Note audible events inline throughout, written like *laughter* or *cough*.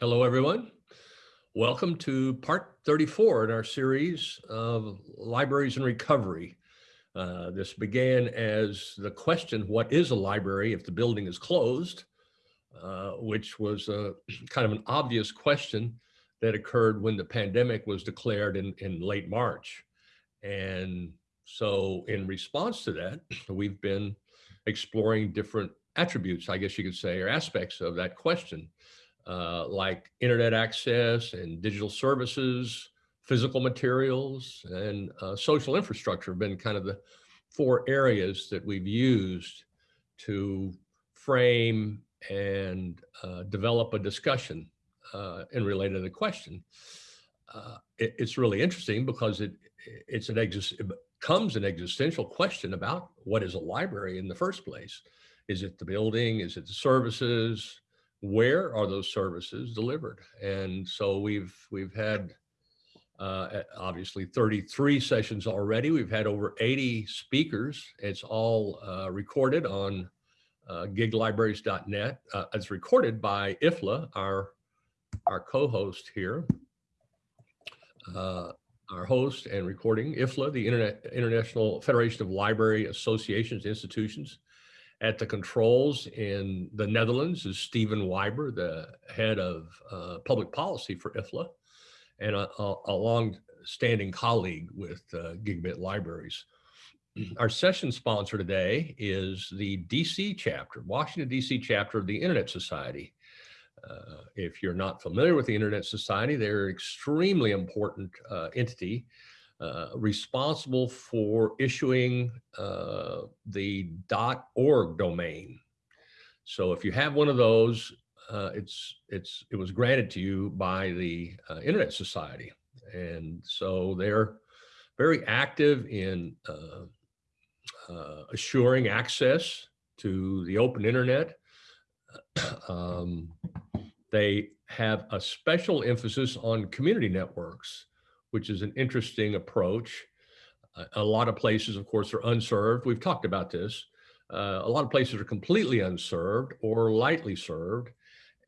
Hello, everyone. Welcome to part 34 in our series of libraries and recovery. Uh, this began as the question, what is a library if the building is closed? Uh, which was a *clears throat* kind of an obvious question that occurred when the pandemic was declared in, in late March. And so in response to that, *clears throat* we've been exploring different attributes, I guess you could say, or aspects of that question, uh, like internet access and digital services, physical materials, and uh, social infrastructure have been kind of the four areas that we've used to frame and uh, develop a discussion uh, in related to the question. Uh, it, it's really interesting because it it's an exist it becomes an existential question about what is a library in the first place. Is it the building? Is it the services? Where are those services delivered? And so we've we've had uh, obviously 33 sessions already. We've had over 80 speakers. It's all uh, recorded on uh, giglibraries.net. Uh, it's recorded by IFLA, our, our co-host here, uh, our host and recording, IFLA, the Internet, International Federation of Library Associations Institutions. At the controls in the Netherlands is Stephen Wyber, the head of uh, public policy for IFLA, and a, a, a long-standing colleague with uh, Gigabit Libraries. Our session sponsor today is the DC chapter, Washington DC chapter of the Internet Society. Uh, if you're not familiar with the Internet Society, they're an extremely important uh, entity uh, responsible for issuing uh, the .org domain. So if you have one of those, uh, it's it's it was granted to you by the uh, Internet Society, and so they're very active in assuring access to the open internet. *clears throat* Um, they have a special emphasis on community networks, which is an interesting approach. Uh, a lot of places, of course, are unserved. We've talked about this. Uh, a lot of places are completely unserved or lightly served.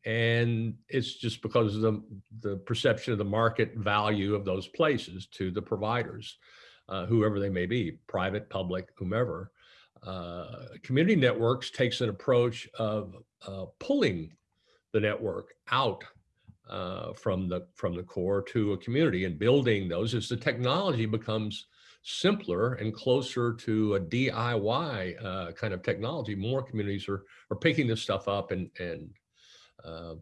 And it's just because of the, the perception of the market value of those places to the providers, uh, whoever they may be, private, public, whomever. Uh, community networks takes an approach of uh, pulling the network out uh, from the from the core to a community and building those as the technology becomes simpler and closer to a DIY uh, kind of technology, more communities are are picking this stuff up and and uh,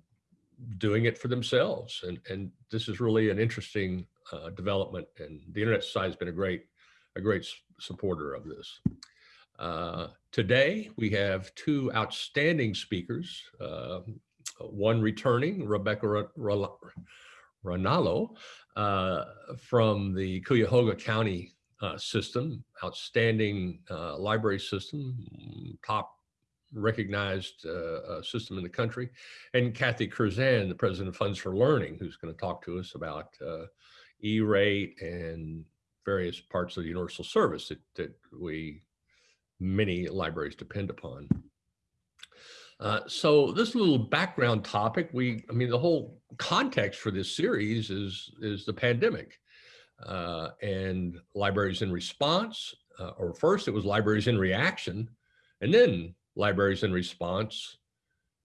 doing it for themselves. And and this is really an interesting uh, development. And the Internet Society has been a great a great supporter of this. Uh, today, we have two outstanding speakers. One returning, Rebecca Ranallo uh, from the Cuyahoga County uh, system, outstanding uh, library system, top recognized uh, uh, system in the country, and Kathy Cruzan, the president of Funds for Learning, who's going to talk to us about uh, E-rate and various parts of the universal service that, that we, many libraries depend upon. Uh, so this little background topic, we, I mean, the whole context for this series is, is the pandemic uh, and libraries in response, uh, or first it was libraries in reaction, and then libraries in response.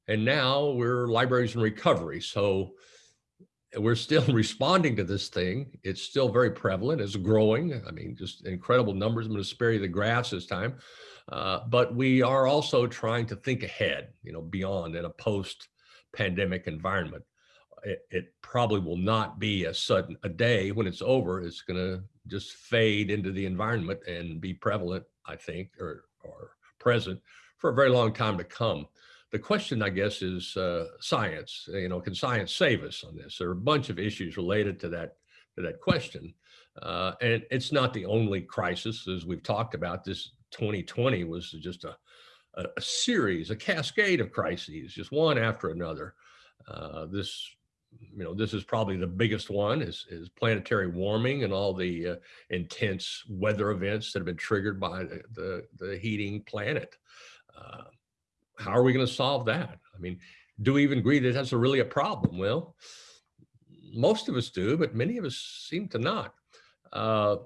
And now we're libraries in recovery. So we're still *laughs* responding to this thing. It's still very prevalent, it's growing. I mean, just incredible numbers. I'm gonna spare you the graphs this time. Uh, but we are also trying to think ahead, you know, beyond in a post-pandemic environment. It, it, probably will not be a sudden a day when it's over. It's going to just fade into the environment and be prevalent, I think, or or present for a very long time to come. The question, I guess, is uh, science. You know, can science save us on this? There are a bunch of issues related to that to that question. Uh, and it's not the only crisis, as we've talked about. This 2020 was just a, a, a series, a cascade of crises, just one after another. Uh, this, you know, this is probably the biggest one is, is planetary warming and all the uh, intense weather events that have been triggered by the, the, the heating planet. Uh, how are we going to solve that? I mean, do we even agree that that's a really a problem? Well, most of us do, but many of us seem to not. Uh,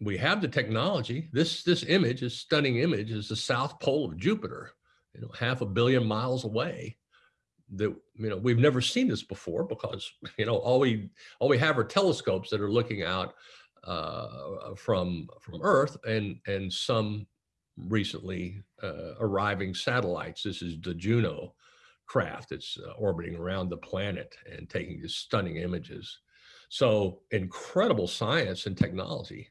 we have the technology. This this image, this stunning image, is the south pole of Jupiter, you know, half a billion miles away. That you know we've never seen this before because you know all we all we have are telescopes that are looking out uh, from from Earth and and some recently uh, arriving satellites. This is the Juno craft that's uh, orbiting around the planet and taking these stunning images. So incredible science and technology.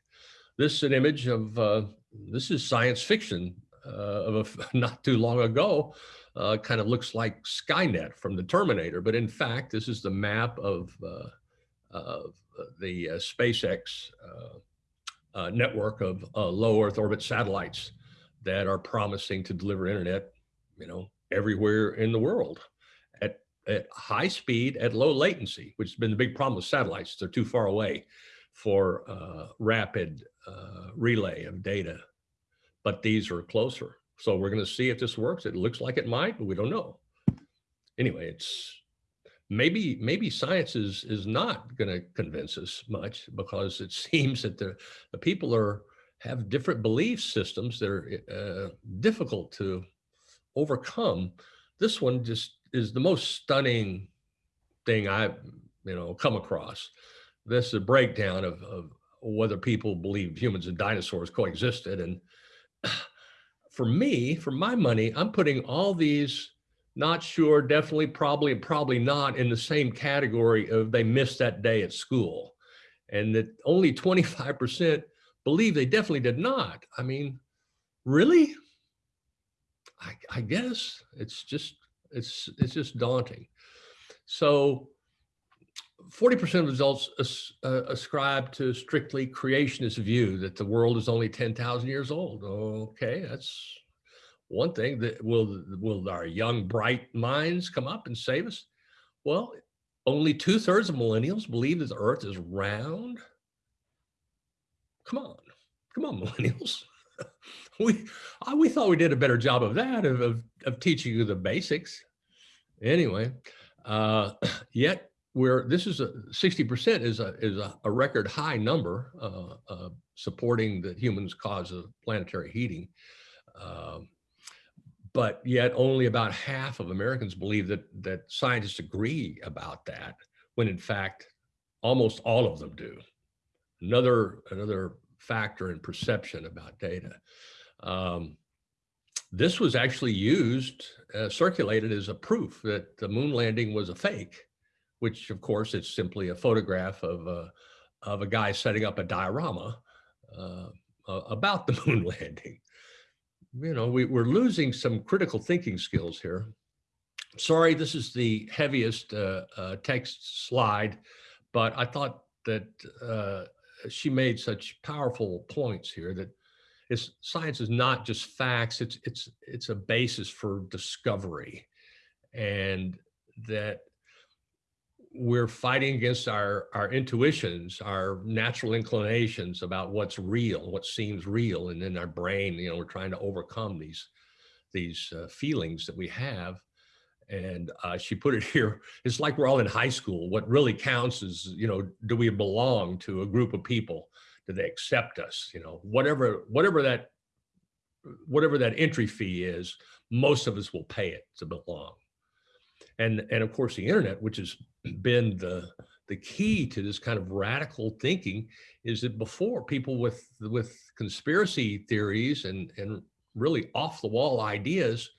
This is an image of, uh, this is science fiction uh, of a, *laughs* not too long ago. Uh, kind of looks like Skynet from the Terminator, but in fact, this is the map of, uh, of the uh, SpaceX uh, network of low Earth orbit satellites that are promising to deliver internet, you know, everywhere in the world at, at high speed, at low latency, which has been the big problem with satellites. They're too far away for uh, rapid uh, relay of data, but these are closer. So we're going to see if this works. It looks like it might, but we don't know. Anyway, it's maybe maybe science is is not going to convince us much because it *laughs* seems that the, the people are have different belief systems that are uh, difficult to overcome. This one just is the most stunning thing I've you know come across. This is a breakdown of, of whether people believe humans and dinosaurs coexisted. And *clears throat* for me, for my money, I'm putting all these not sure, definitely, probably, and probably not in the same category of they missed that day at school. And that only 25% believe they definitely did not. I mean, really? I, I guess it's just it's it's just daunting. So 40% of results as, uh, ascribe to strictly creationist view that the world is only 10,000 years old. Okay, that's one thing that will will our young bright minds come up and save us? Well, only two thirds of millennials believe that the earth is round. Come on, come on, *laughs* millennials we we thought we did a better job of that of, of, of teaching you the basics anyway uh, *clears throat* yet we're this is a 60% is a is a, a record high number uh, uh, supporting the humans cause of planetary heating. Um, but yet only about half of Americans believe that that scientists agree about that when in fact almost all of them do. Another another factor in perception about data. Um, this was actually used, uh, circulated as a proof that the moon landing was a fake, which of course it's simply a photograph of a, of a guy setting up a diorama uh, about the *laughs* moon landing. You know, we, we're losing some critical thinking skills here. Sorry, this is the heaviest uh, uh text slide, but I thought that uh, she made such powerful points here that it's, science is not just facts, it's, it's, it's a basis for discovery and that we're fighting against our, our intuitions, our natural inclinations about what's real, what seems real. And in our brain, you know, we're trying to overcome these, these uh, feelings that we have and uh, she put it *laughs* here, it's like we're all in high school. What really counts is, you know, do we belong to a group of people? Do they accept us? You know, whatever, whatever that, whatever that entry fee is, most of us will pay it to belong. And, and of course, the internet, which has been the, the key to this kind of radical thinking is that before people with, with conspiracy theories and, and really off the wall ideas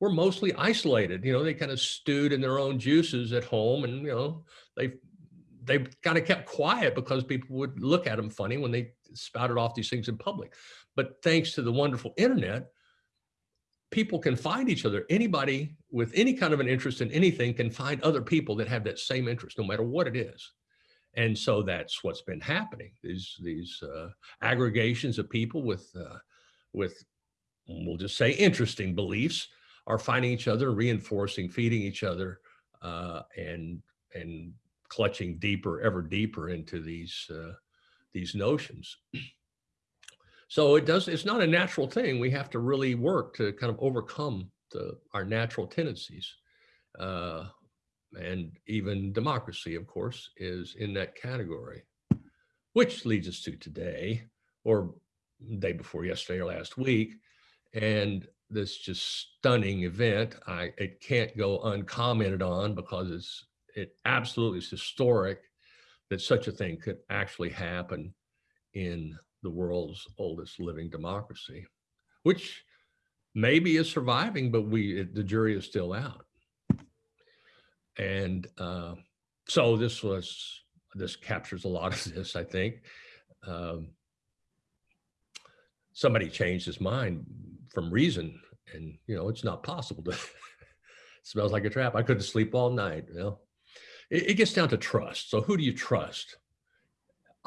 were mostly isolated. You know, they kind of stewed in their own juices at home and, you know, they they kind of kept quiet because people would look at them funny when they spouted off these things in public. But thanks to the wonderful internet, people can find each other. Anybody with any kind of an interest in anything can find other people that have that same interest, no matter what it is. And so that's what's been happening. These these uh, aggregations of people with uh, with we'll just say interesting beliefs are finding each other, reinforcing, feeding each other, uh, and and clutching deeper, ever deeper into these uh, these notions. *clears throat* So it does. It's not a natural thing. We have to really work to kind of overcome the, our natural tendencies. uh, and even democracy, of course, is in that category, which leads us to today or day before yesterday or last week. And this just stunning event, I it can't go uncommented on because it's it absolutely is historic that such a thing could actually happen in the world's oldest living democracy, which maybe is surviving, but we the jury is still out. And uh, so this was this captures a lot of *laughs* this, I think. Um, somebody changed his mind from reason, and you know it's not possible to. *laughs* smells like a trap. I couldn't sleep all night. You know, it, it gets down to trust. So who do you trust?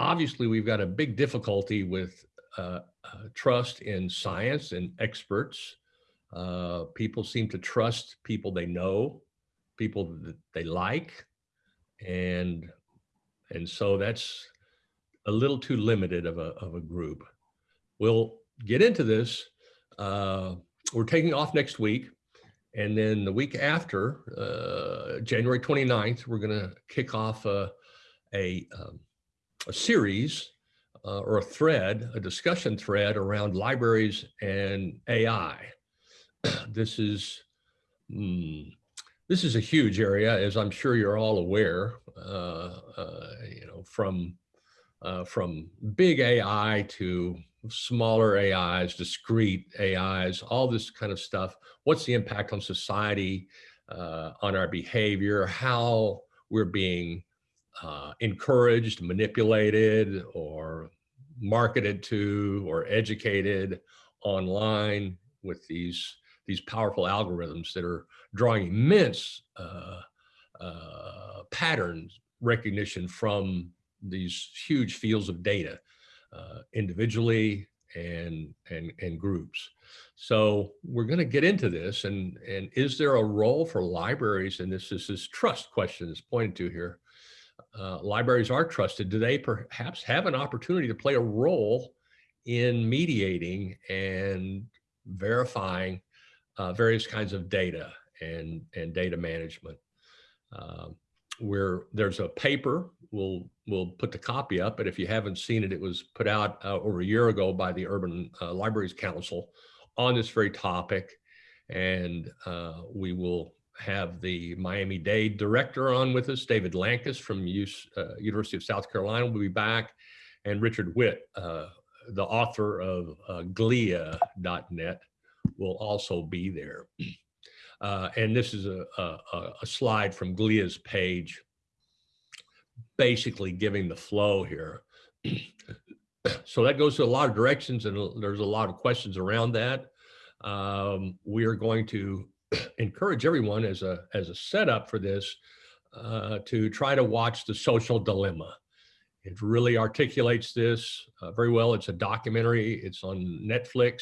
Obviously, we've got a big difficulty with uh, uh, trust in science and experts. Uh, people seem to trust people they know, people that they like, and and so that's a little too limited of a of a group. We'll get into this. Uh, we're taking off next week. And then the week after, uh, January 29th, we're going to kick off a, a, um, a series uh, or a thread, a discussion thread around libraries and AI. *clears throat* this is mm, this is a huge area, as I'm sure you're all aware. Uh, uh you know, from uh, from big AI to smaller AIs, discrete AIs, all this kind of stuff. What's the impact on society, uh, on our behavior, how we're being uh, encouraged, manipulated, or marketed to, or educated online with these, these powerful algorithms that are drawing immense uh, uh patterns recognition from these huge fields of data uh, individually and, and, and groups. So we're going to get into this and, and is there a role for libraries? And this is this trust question is pointed to here. Uh, libraries are trusted. Do they perhaps have an opportunity to play a role in mediating and verifying uh, various kinds of data and, and data management? Um, where there's a paper, we'll, we'll put the copy up, but if you haven't seen it, it was put out uh, over a year ago by the Urban uh, Libraries Council on this very topic. And uh, we will have the Miami-Dade director on with us, David Lankes from US, uh, University of South Carolina will be back, and Richard Whitt, uh, the author of uh, glia.net will also be there. *clears throat* Uh, and this is a, a, a, slide from GLIA's page, basically giving the flow here. *clears throat* so that goes to a lot of directions and there's a lot of questions around that. Um, we are going to encourage everyone as a, as a setup for this uh, to try to watch The Social Dilemma. It really articulates this uh, very well. It's a documentary. It's on Netflix.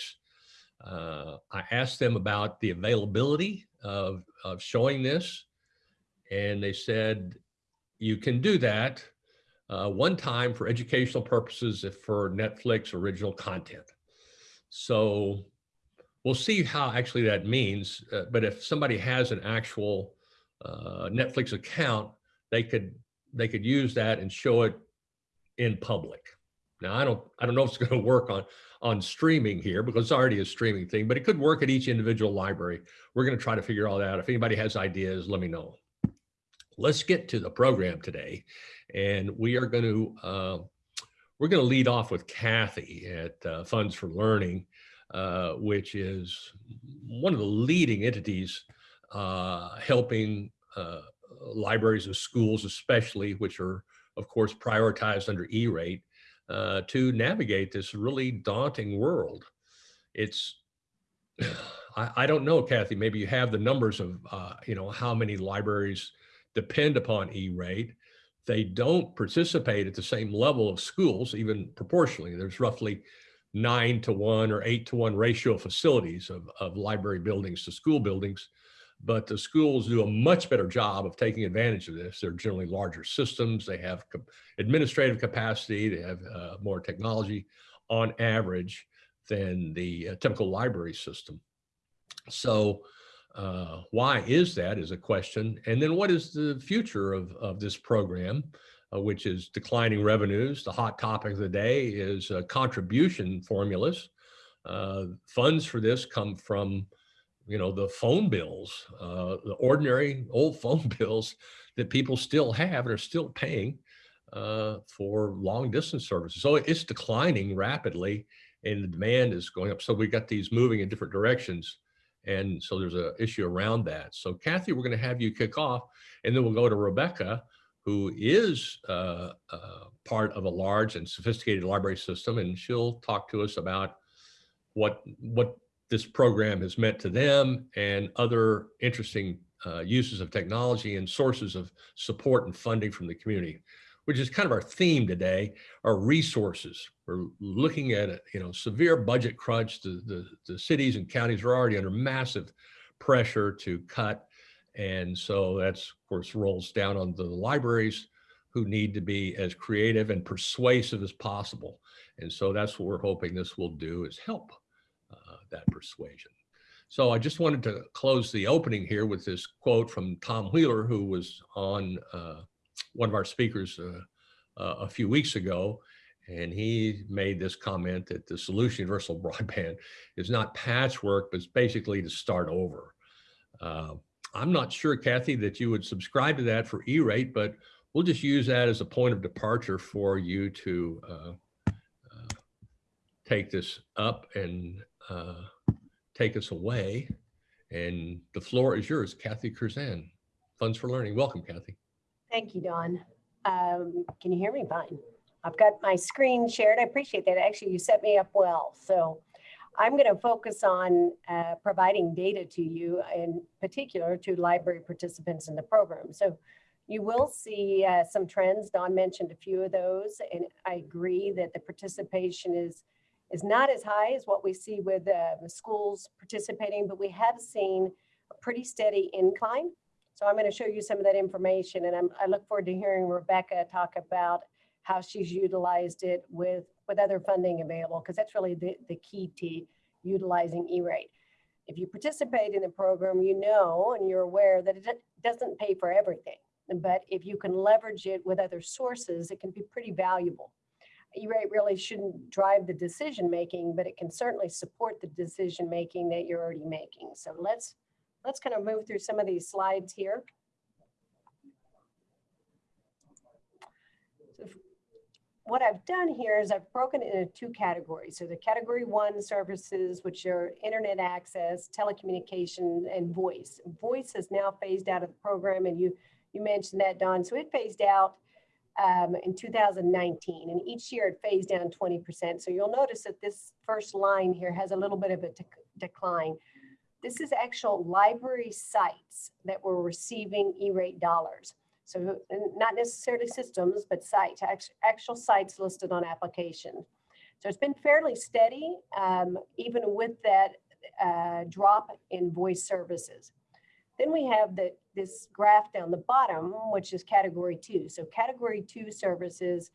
Uh, I asked them about the availability of, of showing this. And they said, you can do that uh, one time for educational purposes if for Netflix original content. So we'll see how actually that means. Uh, but if somebody has an actual uh, Netflix account, they could they could use that and show it in public. Now I don't I don't know if it's going *laughs* to work on on streaming here because it's already a streaming thing, but it could work at each individual library. We're going to try to figure all that out. If anybody has ideas, let me know. Let's get to the program today. And we are going to, uh, we're going to lead off with Kathy at uh, Funds for Learning, uh, which is one of the leading entities uh, helping uh, libraries and schools, especially, which are, of course, prioritized under E-rate, uh, to navigate this really daunting world. It's, *sighs* I, I, don't know, Kathy, maybe you have the numbers of, uh, you know, how many libraries depend upon E-rate. They don't participate at the same level of schools, even proportionally. There's roughly nine to one or eight to one ratio of facilities of, of library buildings to school buildings but the schools do a much better job of taking advantage of this. They're generally larger systems. They have administrative capacity. They have uh, more technology on average than the uh, typical library system. So uh, why is that is a question. And then what is the future of, of this program, uh, which is declining revenues. The hot topic of the day is uh, contribution formulas. Uh, funds for this come from, you know, the phone bills, uh, the ordinary old *laughs* phone bills that people still have and are still paying uh, for long distance services. So it's declining rapidly and the demand is going up. So we've got these moving in different directions. And so there's an issue around that. So Kathy, we're going to have you kick off and then we'll go to Rebecca, who is uh, uh, part of a large and sophisticated library system. And she'll talk to us about what, what this program has meant to them and other interesting uh, uses of technology and sources of support and funding from the community which is kind of our theme today, our resources. We're looking at a you know severe budget crunch. The, the, the cities and counties are already under massive pressure to cut. And so that's, of course, rolls down on the libraries who need to be as creative and persuasive as possible. And so that's what we're hoping this will do is help uh, that persuasion. So I just wanted to close the opening here with this quote from Tom Wheeler, who was on uh, one of our speakers uh, uh, a few weeks ago, and he made this comment that the solution universal *laughs* broadband is not patchwork, but it's basically to start over. I'm not sure, Kathy, that you would subscribe to that for E-rate, but we'll just use that as a point of departure for you to uh, uh, take this up and uh, take us away. And the floor is yours, Kathy Cruzan, Funds for Learning. Welcome, Kathy. Thank you, Don. Um, can you hear me fine? I've got my screen shared. I appreciate that. Actually, you set me up well. So I'm going to focus on uh, providing data to you, in particular to library participants in the program. So you will see uh, some trends. Don mentioned a few of those, and I agree that the participation is is not as high as what we see with uh, schools participating, but we have seen a pretty steady incline so I'm going to show you some of that information and I'm, I look forward to hearing Rebecca talk about how she's utilized it with, with other funding available, because that's really the, the key to utilizing E-rate. If you participate in the program, you know and you're aware that it doesn't pay for everything. But if you can leverage it with other sources, it can be pretty valuable. E-rate really shouldn't drive the decision making, but it can certainly support the decision making that you're already making. So let's let's kind of move through some of these slides here. What I've done here is I've broken it into two categories. So the category one services, which are internet access, telecommunication, and voice. Voice is now phased out of the program, and you, you mentioned that, Don. So it phased out um, in 2019, and each year it phased down 20%. So you'll notice that this first line here has a little bit of a decline. This is actual library sites that were receiving E-rate dollars. So not necessarily systems, but sites, actual sites listed on application. So it's been fairly steady, um, even with that uh, drop in voice services. Then we have the, this graph down the bottom, which is category two. So category two services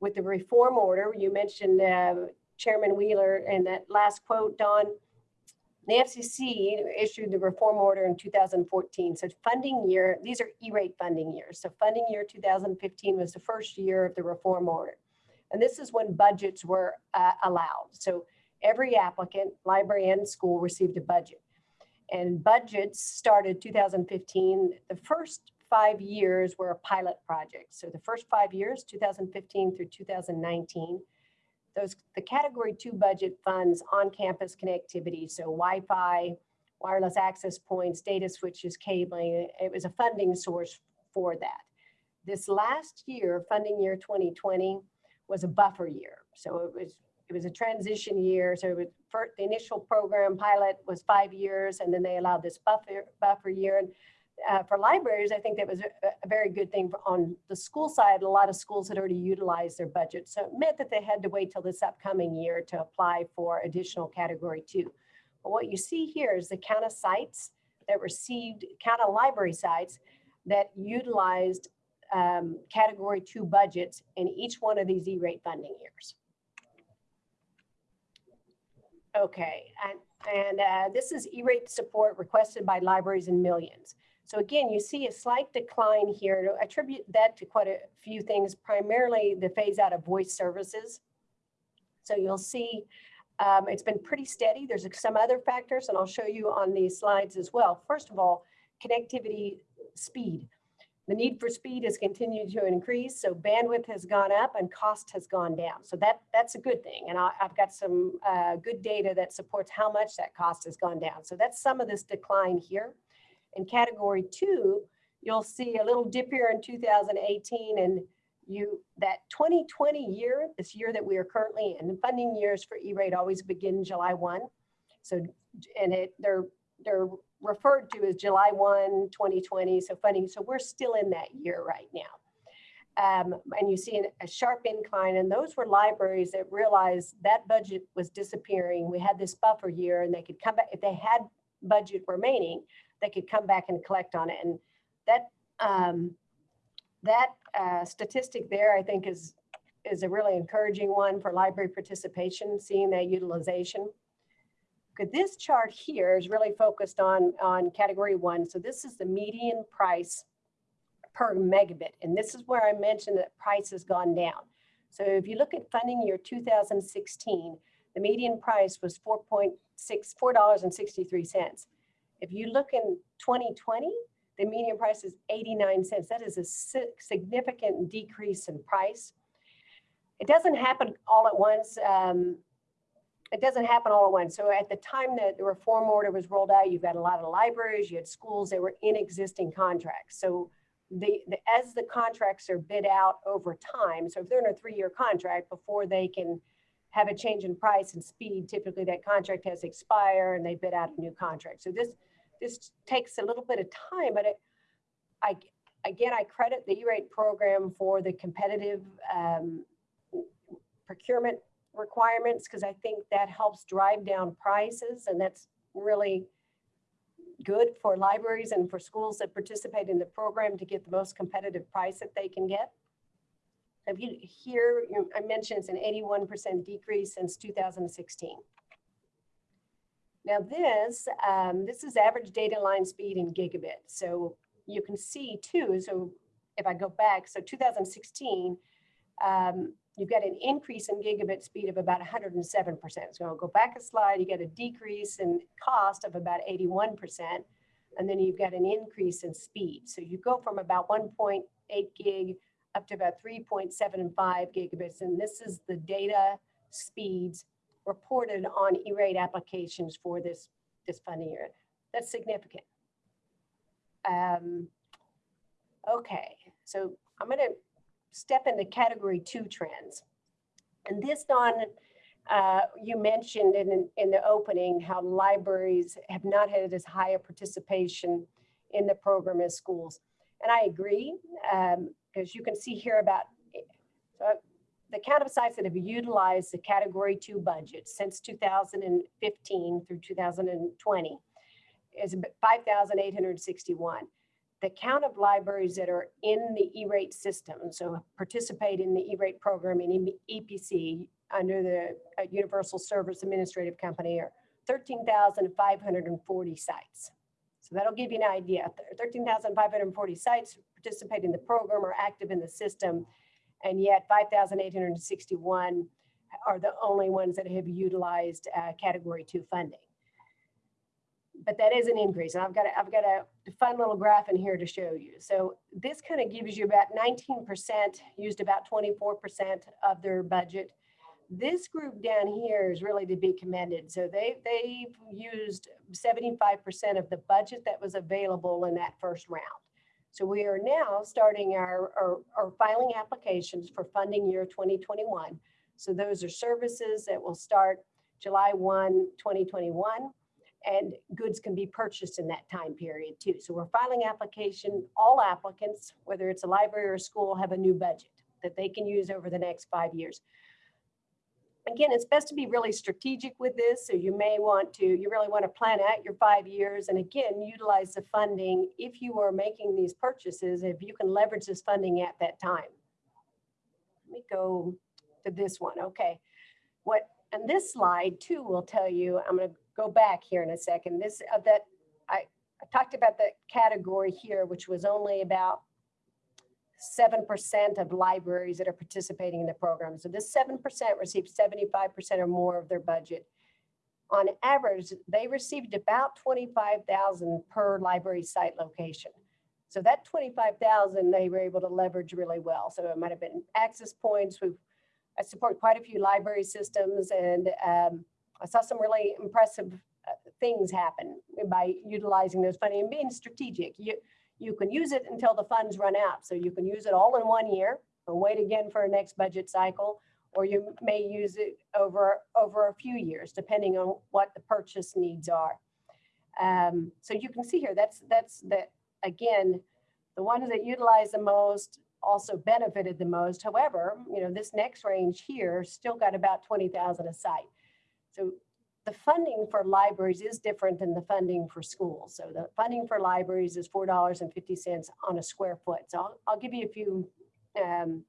with the reform order, you mentioned uh, Chairman Wheeler and that last quote, Don, the FCC issued the reform order in 2014. So funding year, these are E-rate funding years. So funding year 2015 was the first year of the reform order. And this is when budgets were uh, allowed. So every applicant, library and school received a budget. And budgets started 2015. The first five years were a pilot project. So the first five years, 2015 through 2019, those the category two budget funds on-campus connectivity, so Wi-Fi, wireless access points, data switches, cabling, it was a funding source for that. This last year, funding year 2020, was a buffer year. So it was it was a transition year. So it was for, the initial program pilot was five years, and then they allowed this buffer buffer year. And uh, for libraries, I think that was a, very good thing on the school side. A lot of schools had already utilized their budget. So it meant that they had to wait till this upcoming year to apply for additional category two. But what you see here is the count of sites that received, count of library sites that utilized um, category two budgets in each one of these E-rate funding years. Okay, and And uh, this is E-rate support requested by libraries in millions. So again, you see a slight decline here. I attribute that to quite a few things, primarily the phase out of voice services. So you'll see um, it's been pretty steady. There's some other factors, and I'll show you on these slides as well. First of all, connectivity speed. The need for speed has continued to increase, so bandwidth has gone up and cost has gone down. So that that's a good thing, and I, have got some uh, good data that supports how much that cost has gone down. So that's some of this decline here. In category two, you'll see a little dip here in 2018 and you that 2020 year, this year that we are currently in, the funding years for E-rate always begin July 1. So, and it they're they're referred to as July 1, 2020. So funding, so we're still in that year right now. Um, and you see an, a sharp incline and those were libraries that realized that budget was disappearing. We had this buffer year and they could come back, if they had budget remaining, they could come back and collect on it. And that um, that uh, statistic there, I think, is is a really encouraging one for library participation, seeing that utilization. Good, this chart here is really focused on, on category one. So this is the median price per megabit. And this is where I mentioned that price has gone down. So if you look at funding year 2016, the median price was 4.6, $4.63. If you look in 2020, the median price is 89 cents. That is a significant decrease in price. It doesn't happen all at once. Um, it doesn't happen all at once. So at the time that the reform order was rolled out, you've got a lot of libraries, you had schools that were in existing contracts. So the, the as the contracts are bid out over time, so if they're in a three-year contract before they can have a change in price and speed, typically that contract has expired and they bid out a new contract. So this this takes a little bit of time, but it, I, again, I credit the E-rate program for the competitive um, procurement requirements because I think that helps drive down prices and that's really good for libraries and for schools that participate in the program to get the most competitive price that they can get. If you here, I mentioned it's an 81% decrease since 2016. Now this, um, this is average data line speed in gigabit. So you can see too, so if I go back, so 2016, um, you've got an increase in gigabit speed of about 107%. So I'll go back a slide, you get a decrease in cost of about 81%, and then you've got an increase in speed. So you go from about 1.8 gig up to about 3.75 gigabits, and this is the data speeds reported on E-rate applications for this, this funding year. That's significant. Um, okay, so I'm going to step into category two trends. And this, Don, uh, you mentioned in, in the opening how libraries have not had as high a participation in the program as schools. And I agree, because um, you can see here about, so the count of sites that have utilized the category two budget since 2015 through 2020 is 5,861. The count of libraries that are in the E-rate system, so participate in the E-rate program in EPC under the uh, Universal Service Administrative Company are 13,540 sites. So that'll give you an idea. 13,540 sites participate in the program or active in the system and yet 5,861 are the only ones that have utilized uh, category two funding. But that is an increase. And I've got a, I've got a fun little graph in here to show you. So this kind of gives you about 19% used about 24% of their budget. This group down here is really to be commended. So they, they've used 75% of the budget that was available in that first round. So we are now starting our, our, our, filing applications for funding year 2021. So those are services that will start July 1, 2021, and goods can be purchased in that time period too. So we're filing application, all applicants, whether it's a library or a school, have a new budget that they can use over the next five years again, it's best to be really strategic with this. So you may want to, you really want to plan out your five years and again, utilize the funding if you are making these purchases, if you can leverage this funding at that time. Let me go to this one. Okay. What, and this slide too will tell you, I'm going to go back here in a second. This, uh, that, I, I talked about the category here, which was only about seven percent of libraries that are participating in the program. So this seven percent received seventy-five percent or more of their budget. On average, they received about twenty-five thousand per library site location. So that twenty-five thousand, they were able to leverage really well. So it might have been access points. We've, I support quite a few library systems and um, I saw some really impressive uh, things happen by utilizing those funding and being strategic. You, you can use it until the funds run out. So you can use it all in one year and wait again for a next budget cycle, or you may use it over, over a few years, depending on what the purchase needs are. Um, so you can see here, that's, that's the, again, the ones that utilize the most also benefited the most. However, you know, this next range here still got about 20,000 a site. So the funding for libraries is different than the funding for schools. So the funding for libraries is $4.50 on a square foot. So I'll, I'll give you a few um,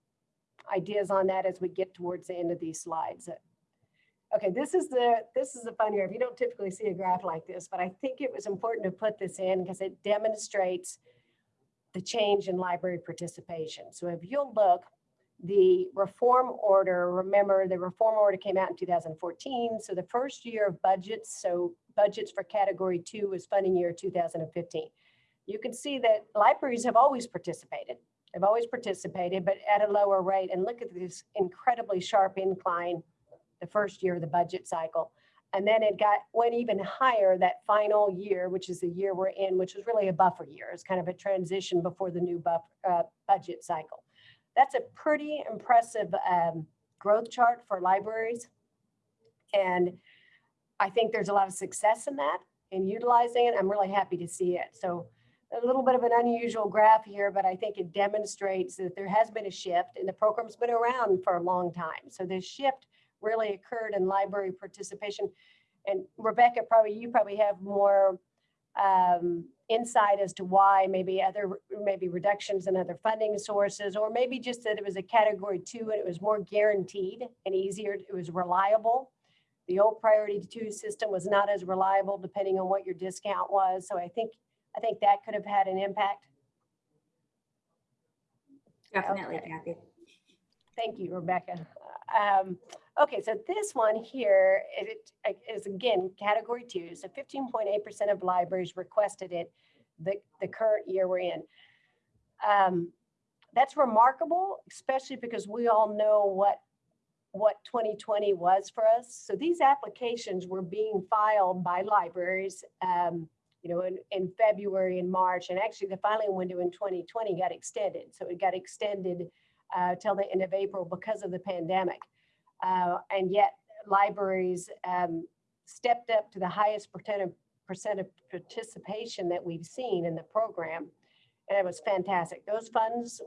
ideas on that as we get towards the end of these slides. Okay, this is the this is the fun. If you don't typically see a graph like this, but I think it was important to put this in because it demonstrates the change in library participation. So if you'll look, the reform order, remember the reform order came out in 2014. So the first year of budgets, so budgets for category two was funding year 2015. You can see that libraries have always participated. They've always participated, but at a lower rate. And look at this incredibly sharp incline the first year of the budget cycle. And then it got went even higher that final year, which is the year we're in, which was really a buffer year. It's kind of a transition before the new uh, budget cycle. That's a pretty impressive um, growth chart for libraries. And I think there's a lot of success in that in utilizing it. I'm really happy to see it. So a little bit of an unusual graph here, but I think it demonstrates that there has been a shift and the program's been around for a long time. So this shift really occurred in library participation. And Rebecca, probably you probably have more um, insight as to why maybe other maybe reductions in other funding sources or maybe just that it was a category two and it was more guaranteed and easier it was reliable the old priority two system was not as reliable depending on what your discount was so i think i think that could have had an impact Definitely, Okay. Kathy. Thank you, Rebecca. Um, okay, so this one here it is again category two. So 15.8% of libraries requested it the, the current year we're in. Um, that's remarkable, especially because we all know what what 2020 was for us. So these applications were being filed by libraries, um, you know, in, in February and March, and actually the filing window in 2020 got extended. So it got extended uh, till the end of April because of the pandemic. Uh, and yet libraries um, stepped up to the highest percent of, percent of participation that we've seen in the program. And it was fantastic. Those funds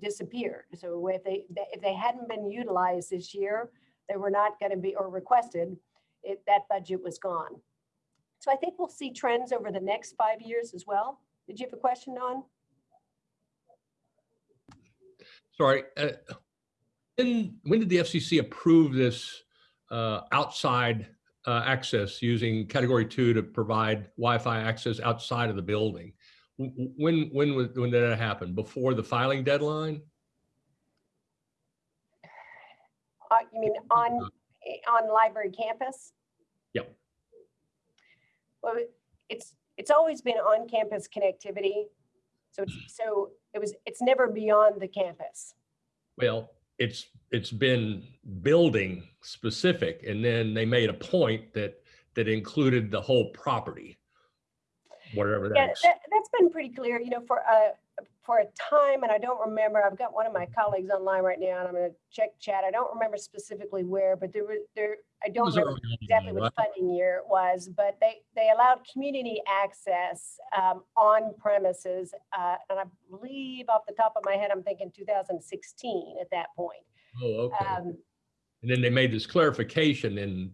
disappeared. So if they, if they hadn't been utilized this year, they were not going to be, or requested, it, that budget was gone. So I think we'll see trends over the next five years as well. Did you have a question, Don? Sorry. uh, When, when did the FCC approve this uh, outside uh, access using category two to provide Wi-Fi access outside of the building? When, when, was- when did that happen? Before the filing deadline? Uh, you mean on, on library campus? Yep. Well, it's, it's always been on campus connectivity. So it's, so it was, it's never beyond the campus. Well, it's, it's been building specific and then they made a point that, that included the whole property. Whatever that Yeah, that's. that, that's been pretty clear, you know, for a, for a time, and I don't remember, I've got one of my colleagues online right now, and I'm gonna check chat. I don't remember specifically where, but there were, there, I don't remember exactly right? funding year it was, but they, they allowed community access um, on premises. uh, And I believe off the top of my head, I'm thinking 2016 at that point. Oh, okay. Um, And then they made this clarification in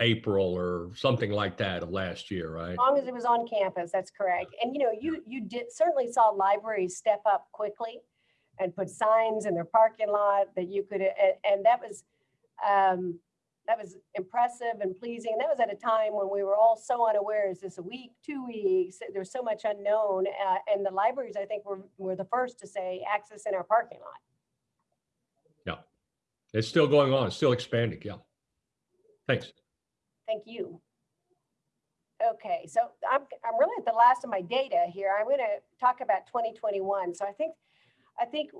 April or something like that of last year, right? As long as it was on campus, that's correct. And you know, you, you did, certainly saw libraries step up quickly and put signs in their parking lot that you could, and, and that was, um, that was impressive and pleasing. And that was at a time when we were all so unaware, is this a week, two weeks? There's so much unknown. Uh, and the libraries, I think, were, were the first to say access in our parking lot. Yeah, it's still going on, it's still expanding, yeah. Thanks. Thank you. Okay, so I'm, I'm really at the last of my data here. I'm going to talk about 2021. So I think, I think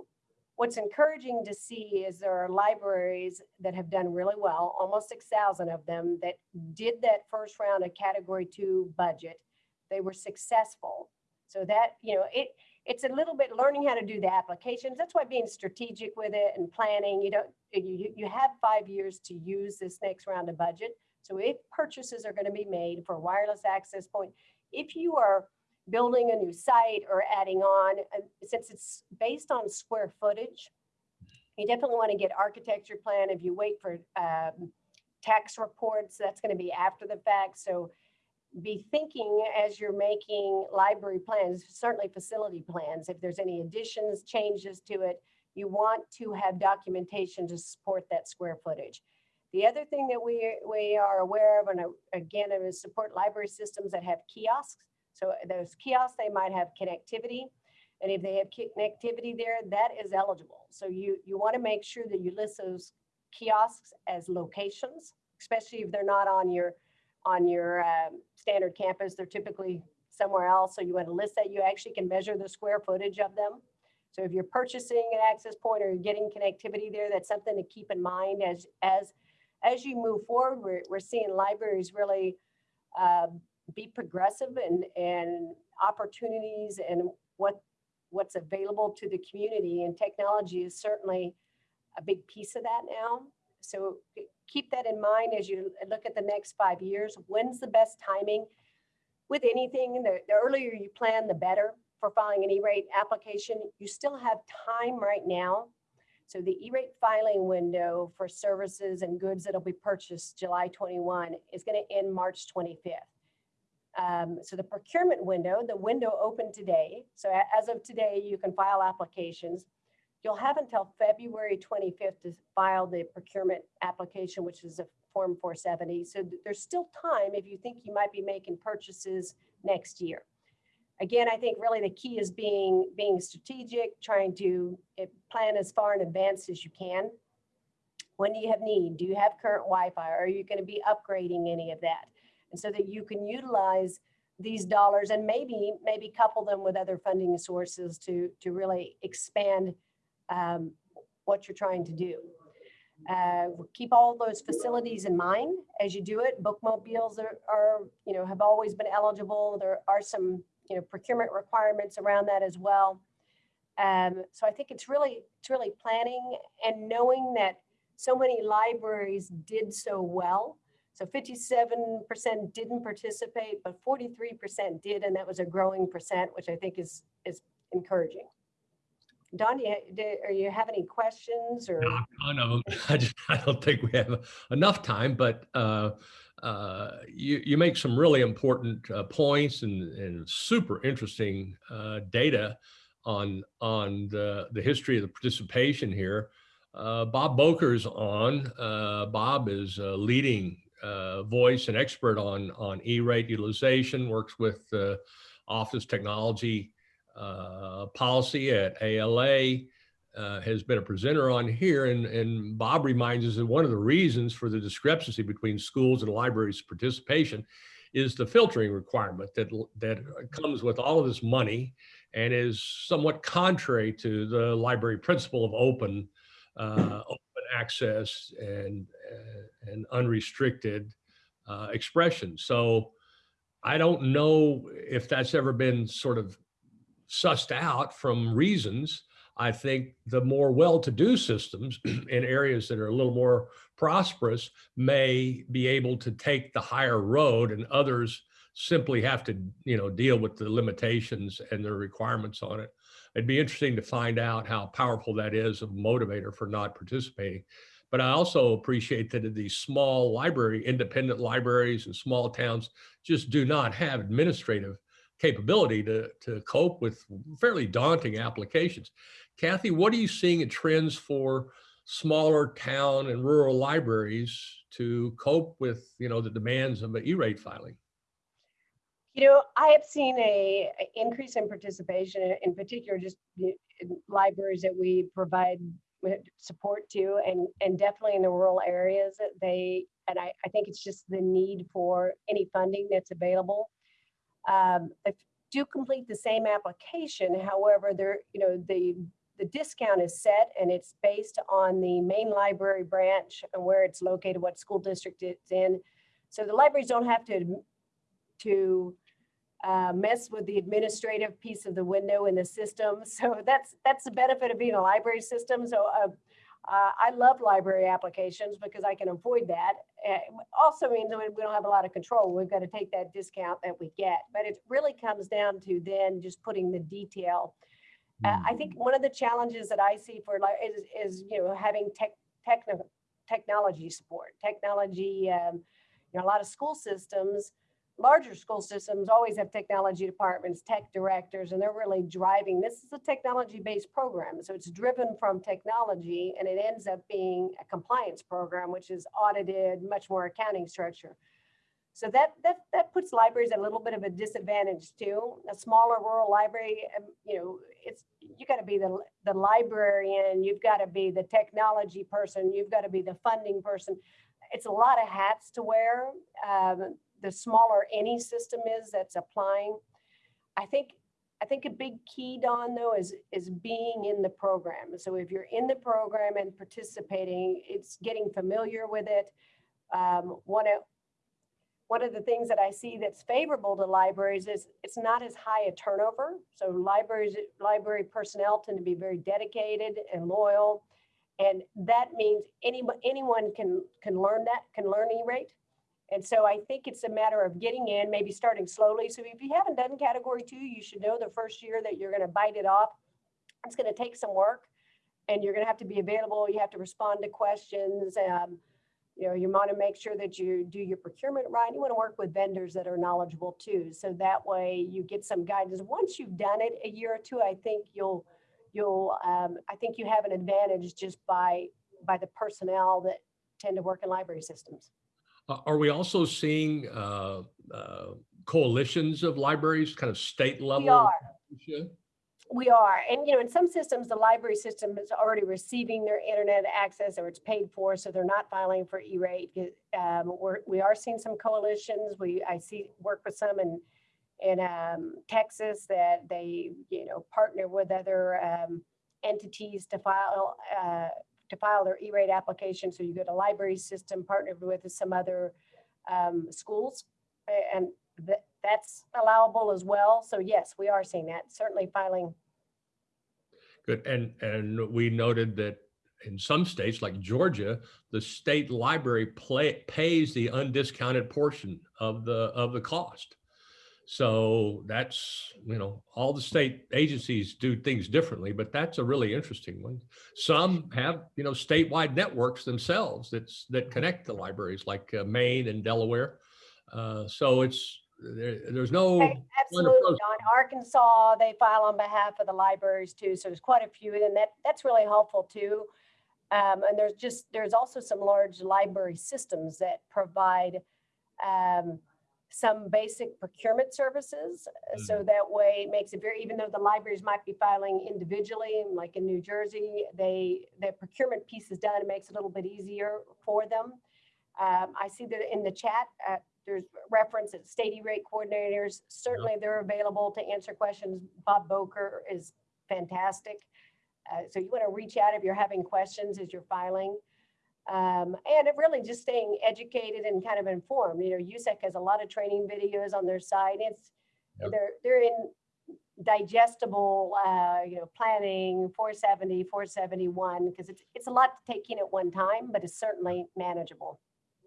what's encouraging to see is there are libraries that have done really well, almost 6,000 of them that did that first round of category two budget. They were successful. So that, you know, it, it's a little bit learning how to do the applications. That's why being strategic with it and planning, you don't, you, you have five years to use this next round of budget. So if purchases are going to be made for a wireless access point, if you are building a new site or adding on, uh, since it's based on square footage, you definitely want to get architecture plan. If you wait for um, tax reports, that's going to be after the fact. So be thinking as you're making library plans, certainly facility plans, if there's any additions, changes to it, you want to have documentation to support that square footage. The other thing that we, we are aware of, and again, it is support library systems that have kiosks. So those kiosks, they might have connectivity. And if they have connectivity there, that is eligible. So you, you want to make sure that you list those kiosks as locations, especially if they're not on your on your um, standard campus. They're typically somewhere else. So you want to list that. You actually can measure the square footage of them. So if you're purchasing an access point or you're getting connectivity there, that's something to keep in mind as as as you move forward. We're, we're seeing libraries really uh, be progressive and and opportunities and what what's available to the community and technology is certainly a big piece of that now. So keep that in mind as you look at the next five years. When's the best timing? With anything, the, the earlier you plan, the better for filing an E-rate application. You still have time right now. So the E-rate filing window for services and goods that'll be purchased July 21 is going to end March 25th. Um, so the procurement window, the window opened today. So as of today, you can file applications. You'll have until February 25th to file the procurement application, which is a Form 470. So there's still time if you think you might be making purchases next year. Again, I think really the key is being being strategic, trying to eh, plan as far in advance as you can. When do you have need? Do you have current Wi-Fi? Are you going to be upgrading any of that? And so that you can utilize these dollars and maybe maybe couple them with other funding sources to to really expand um, what you're trying to do. Uh, keep all those facilities in mind as you do it. Bookmobiles are, are, you know, have always been eligible. There are some, you know, procurement requirements around that as well. Um, so I think it's really, it's really planning and knowing that so many libraries did so well. So 57% didn't participate, but 43% did, and that was a growing percent, which I think is is encouraging. Don, do you, do, you have any questions or? Of them. *laughs* I just, I don't think we have enough time, but uh, uh, you, you make some really important uh, points and, and super interesting uh, data on, on the, the history of the participation here. Uh, Bob Bocher's on. Uh, Bob is a leading voice and expert on, on E-rate utilization, works with Office Technology policy at ALA, uh, has been a presenter on here. And, and Bob reminds us that one of the reasons for the discrepancy between schools and libraries participation is the filtering requirement that, that comes with all of this money and is somewhat contrary to the library principle of open, uh, open access and, uh, and unrestricted uh, expression. So I don't know if that's ever been sort of sussed out from reasons, I think the more well-to-do systems *clears throat* in areas that are a little more prosperous may be able to take the higher road and others simply have to, you know, deal with the limitations and the requirements on it. It'd be interesting to find out how powerful that is of motivator for not participating. But I also appreciate that these small library, independent libraries and small towns just do not have administrative capability to, to cope with fairly daunting applications. Kathy, what are you seeing in trends for smaller town and rural libraries to cope with, you know, the demands of E-rate filing? You know, I have seen a, a increase in participation, in particular, just libraries that we provide support to, and and definitely in the rural areas that they. And I, I think it's just the need for any funding that's available. Um, do complete the same application, however, there, you know, the the discount is set and it's based on the main library branch and where it's located, what school district it's in. So the libraries don't have to to uh, mess with the administrative piece of the window in the system. *laughs* So that's that's the benefit of being a library system. So uh, uh, I love library applications because I can avoid that. Uh, also means that we don't have a lot of control. We've got to take that discount that we get. But it really comes down to then just putting the detail. Uh, I think one of the challenges that I see for like is, is you know having tech technical technology support, technology. Um, you know, a lot of school systems larger school systems always have technology departments, tech directors, and they're really driving. This is a technology-based program, so it's driven from technology, and it ends up being a compliance program, which is audited, much more accounting structure. So that that that puts libraries at a little bit of a disadvantage too. A smaller rural library, um, you know, it's you got to be the the librarian, you've got to be the technology person, you've got to be the funding person. It's a lot of hats to wear. Um, the smaller any system is that's applying. I think I think a big key, Don, though, is is being in the program. So if you're in the program and participating, it's getting familiar with it. Um, one of one of the things that I see that's favorable to libraries is it's not as high a turnover. So libraries, library personnel tend to be very dedicated and loyal. And that means any, anyone can, can learn that, can learn E-rate. And so I think it's a matter of getting in, maybe starting slowly. So if you haven't done category two, you should know the first year that you're going to bite it off. It's going to take some work and you're going to have to be available. You have to respond to questions. Um, you know, you want to make sure that you do your procurement right. You want to work with vendors that are knowledgeable too. So that way you get some guidance. Once you've done it a year or two, I think you'll, you'll, um, I think you have an advantage just by, by the personnel that tend to work in library systems. Uh, Are we also seeing uh, uh, coalitions of libraries, kind of state level? We are. We are, and you know, in some systems, the library system is already receiving their internet access or it's paid for, so they're not filing for E-rate. Um, we're, we are seeing some coalitions. We, I see, work with some in, in um, Texas that they, you know, partner with other um, entities to file, uh, to file their E-rate application. So you get a library system partnered with some other um, schools and that, that's allowable as well. So yes, we are seeing that, certainly filing Good. And, and we noted that in some states like Georgia, the state library play, pays the undiscounted portion of the, of the cost. So that's, you know, all the state agencies do things differently, but that's a really interesting one. Some have, you know, statewide networks themselves that's, that connect the libraries like uh, Maine and Delaware. Uh, so it's, there, there's no, Absolutely, on Arkansas, they file on behalf of the libraries too, so there's quite a few, and that, that's really helpful too. Um, and there's just, there's also some large library systems that provide um, some basic procurement services. uh, So that way it makes it very, even though the libraries might be filing individually, like in New Jersey, they, the procurement piece is done, it makes it a little bit easier for them. Um, I see that in the chat, uh, there's reference at state E-rate coordinators. Certainly they're available to answer questions. Bob Bocher is fantastic. Uh, so you want to reach out if you're having questions as you're filing. Um, and it really just staying educated and kind of informed. You know, USAC has a lot of training videos on their site. It's Yep. they're they're in digestible, uh, you know, planning 470, 471 because it's it's a lot to take in at one time, but it's certainly manageable.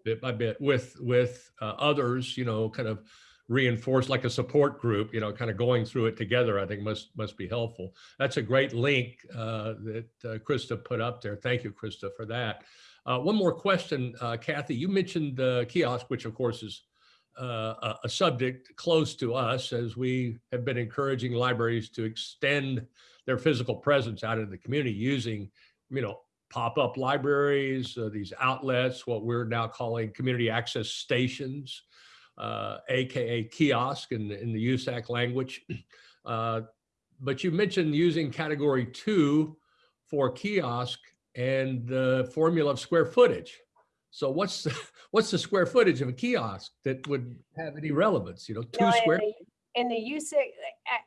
Bit by bit with with uh, others you know kind of reinforce like a support group you know kind of going through it together i think must must be helpful. That's a great link uh, that uh, krista put up there. Thank you krista for that. Uh, one more question uh, kathy. You mentioned the kiosk which of course is uh, a, a subject close to us as we have been encouraging libraries to extend their physical presence out in the community using you know pop-up libraries, uh, these outlets, what we're now calling community access stations, uh, AKA kiosk in, the- in the USAC language. *clears throat* Uh, But you mentioned using category two for kiosk and the formula of square footage. So what's, the- *laughs* what's the square footage of a kiosk that would have any relevance, you know, two No, in square? the- In the it- uh,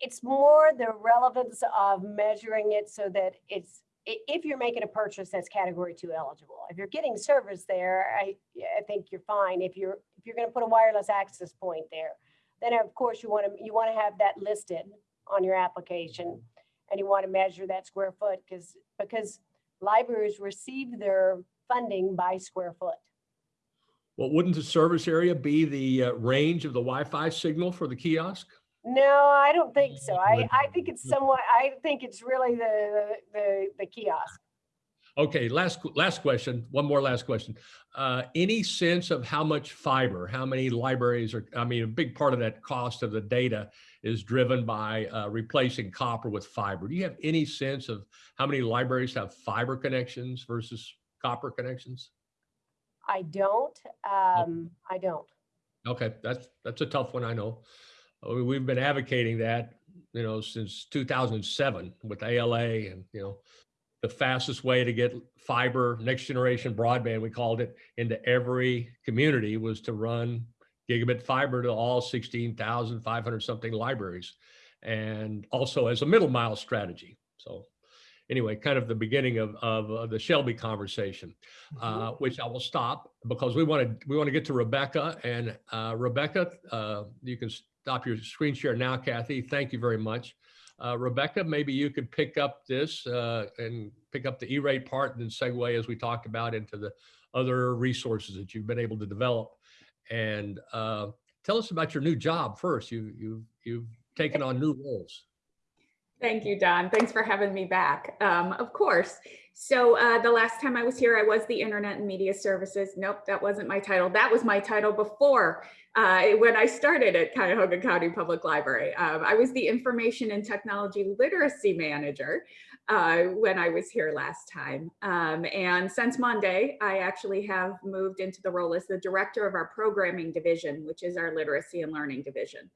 it's more the relevance of measuring it so that it's, if you're making a purchase that's category two eligible. If you're getting service there, I, I think you're fine. If you're, if you're gonna put a wireless access point there, then of course you want to, you want to have that listed on your application. And you want to measure that square foot because, because libraries receive their funding by square foot. Well, wouldn't the service area be the uh, range of the Wi-Fi signal for the kiosk? No, I don't think so. I, I think it's somewhat, I think it's really the, the, the kiosk. Okay, last, last question, one more last question. Uh, Any sense of how much fiber, how many libraries are, I mean, a big part of that cost of the data is driven by uh, replacing copper with fiber. Do you have any sense of how many libraries have fiber connections versus copper connections? I don't, um, I don't. Okay, that's, that's a tough one, I know. We- We've been advocating that, you know, since 2007 with ALA and, you know, the fastest way to get fiber, next generation broadband, we called it, into every community was to run gigabit fiber to all 16,500 something libraries. And also as a middle mile strategy. So anyway, kind of the beginning of, of uh, the Shelby conversation uh, which I will stop because we want to we want to get to Rebecca and uh, Rebecca. Uh, you can stop your screen share now, Kathy. Thank you very much. Uh, Rebecca, maybe you could pick up this uh, and pick up the E-rate part and then segue as we talked about into the other resources that you've been able to develop. And uh, tell us about your new job first. You you you've taken on new roles. Thank you, Don. Thanks for having me back. Um, of course. So uh, the last time I was here, I was the Internet and Media Services. Nope, that wasn't my title. That was my title before uh, when I started at Cuyahoga County Public Library. Um, I was the Information and Technology Literacy Manager uh, when I was here last time. Um, and since Monday, I actually have moved into the role as the Director of our Programming Division, which is our Literacy and Learning Division.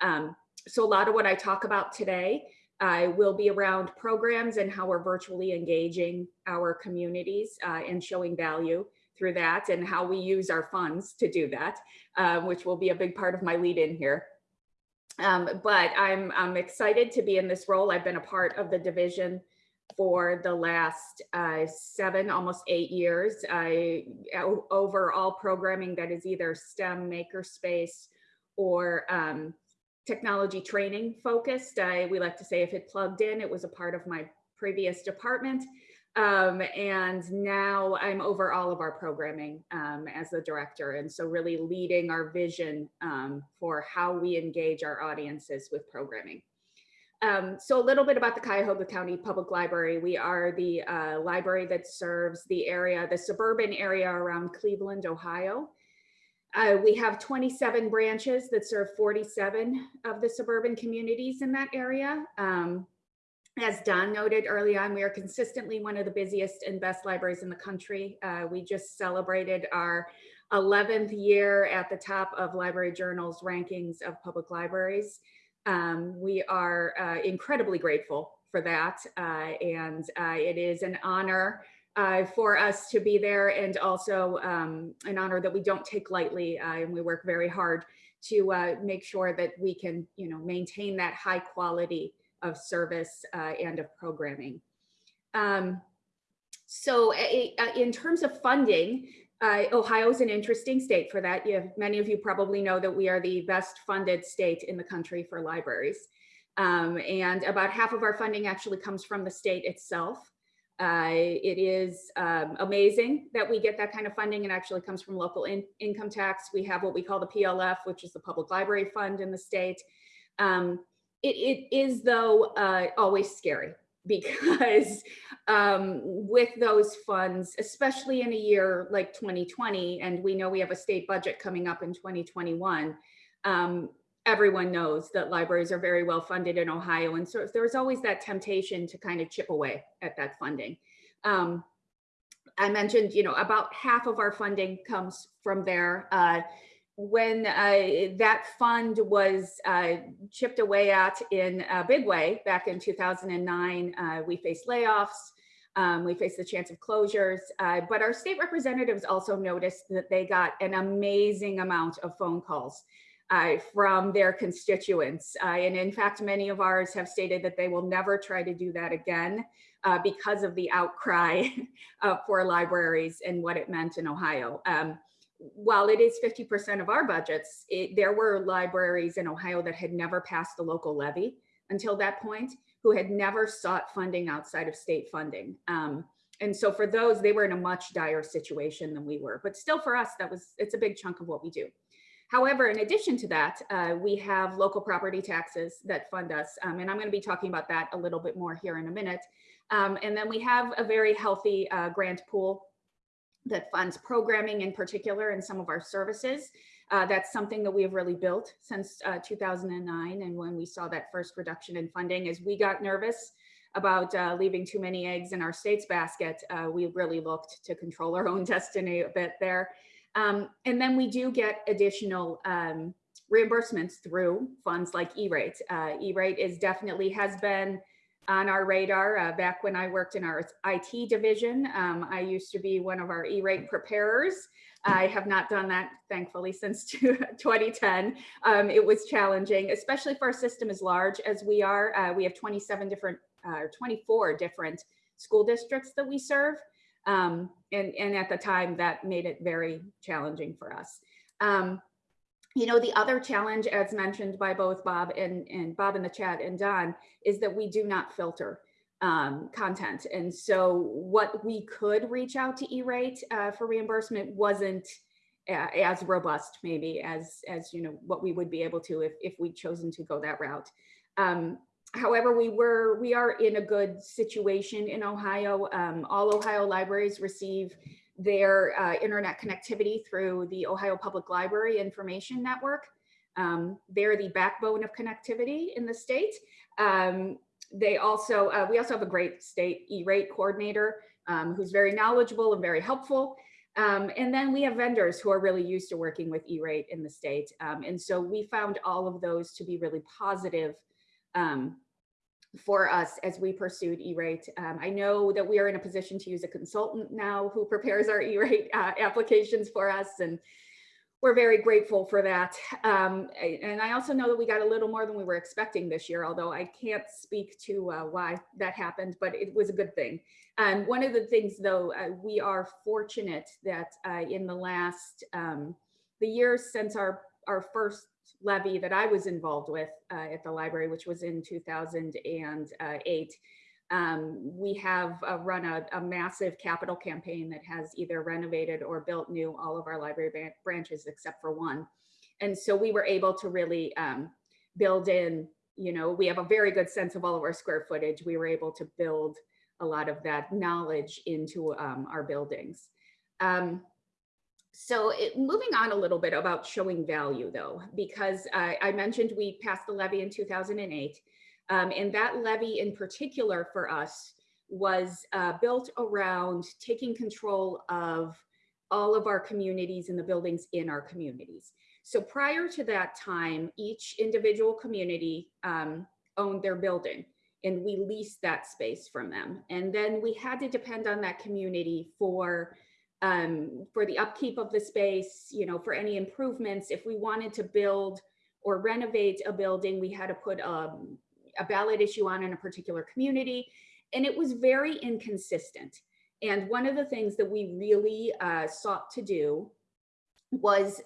Um, so a lot of what I talk about today I will be around programs and how we're virtually engaging our communities uh, and showing value through that and how we use our funds to do that, uh, which will be a big part of my lead in here. Um, but I'm, I'm excited to be in this role. I've been a part of the division for the last uh, seven, almost eight years. I over all programming that is either STEM, makerspace, or um, technology training focused. I, we like to say if it plugged in, it was a part of my previous department. Um, and now I'm over all of our programming um, as the director. And so really leading our vision um, for how we engage our audiences with programming. Um, so a little bit about the Cuyahoga County Public Library. We are the uh, library that serves the area, the suburban area around Cleveland, Ohio. Uh, we have 27 branches that serve 47 of the suburban communities in that area. Um, as Don noted early on, we are consistently one of the busiest and best libraries in the country. Uh, we just celebrated our 11th year at the top of Library Journal's rankings of public libraries. Um, we are uh, incredibly grateful for that. Uh, and uh, it is an honor uh, for us to be there and also um, an honor that we don't take lightly. Uh, and we work very hard to uh, make sure that we can, you know, maintain that high quality of service uh, and of programming. Um, so a- in terms of funding, uh, Ohio is an interesting state for that. You have, many of you probably know that we are the best funded state in the country for libraries. Um, and about half of our funding actually comes from the state itself. Uh, it is um, amazing that we get that kind of funding. It actually comes from local in- income tax. We have what we call the PLF, which is the Public Library Fund in the state. Um, it, it is, though, uh, always scary *laughs* because um, with those funds, especially in a year like 2020, and we know we have a state budget coming up in 2021, um, everyone knows that libraries are very well funded in Ohio. And so there's always that temptation to kind of chip away at that funding. Um, I mentioned, you know, about half of our funding comes from there. Uh, when uh, that fund was uh, chipped away at in a big way back in 2009, uh, we faced layoffs. Um, we faced the chance of closures, uh, but our state representatives also noticed that they got an amazing amount of phone calls uh, from their constituents. Uh, and in fact, many of ours have stated that they will never try to do that again uh, because of the outcry *laughs* for libraries and what it meant in Ohio. Um, while it is 50% of our budgets, it, there were libraries in Ohio that had never passed the local levy until that point, who had never sought funding outside of state funding. Um, and so for those, they were in a much dire situation than we were. But still for us, that was it's a big chunk of what we do. However, in addition to that, uh, we have local property taxes that fund us. Um, and I'm going to be talking about that a little bit more here in a minute. Um, and then we have a very healthy uh, grant pool that funds programming in particular and some of our services. Uh, that's something that we have really built since uh, 2009. And when we saw that first reduction in funding, as we got nervous about uh, leaving too many eggs in our state's basket, uh, we really looked to control our own *laughs* destiny a bit there. Um, and then we do get additional um, reimbursements through funds like E-rate. Uh, E-rate is definitely has been on our radar uh, back when I worked in our IT division. Um, I used to be one of our E-rate preparers. I have not done that, thankfully, since *laughs* 2010. Um, it was challenging, especially for a system as large as we are. Uh, we have 27 different, uh, 24 different school districts that we serve. Um, and, and at the time that made it very challenging for us. Um, you know, the other challenge, as mentioned by both Bob and, and Bob in the chat and Don, is that we do not filter um, content. And so what we could reach out to E-rate uh, for reimbursement wasn't uh, as robust maybe as, as, you know, what we would be able to if, if we'd chosen to go that route. Um, however, we were, we are in a good situation in Ohio. Um, all Ohio libraries receive their uh, internet connectivity through the Ohio Public Library Information Network. Um, they're the backbone of connectivity in the state. Um, they also, uh, we also have a great state E-rate coordinator um, who's very knowledgeable and very helpful. Um, and then we have vendors who are really used to working with E-rate in the state. Um, and so we found all of those to be really positive um, for us as we pursued E-rate. Um, I know that we are in a position to use a consultant now who prepares our E-rate uh, applications for us and we're very grateful for that. Um, and I also know that we got a little more than we were expecting this year, although I can't speak to uh, why that happened, but it was a good thing. Um, one of the things though, uh, we are fortunate that uh, in the last, um, the years since our, our first levy that I was involved with uh, at the library, which was in 2008, um, we have uh, run a, a, massive capital campaign that has either renovated or built new all of our library branches except for one. And so we were able to really um, build in, you know, we have a very good sense of all of our square footage. We were able to build a lot of that knowledge into um, our buildings. Um, so it, moving on a little bit about showing value though, because I mentioned we passed the levy in 2008 um, and that levy in particular for us was uh, built around taking control of all of our communities and the buildings in our communities. So prior to that time, each individual community um, owned their building and we leased that space from them. And then we had to depend on that community for um, for the upkeep of the space, you know, for any improvements. If we wanted to build or renovate a building, we had to put um, a ballot issue on in a particular community. And it was very inconsistent. And one of the things that we really uh, sought to do was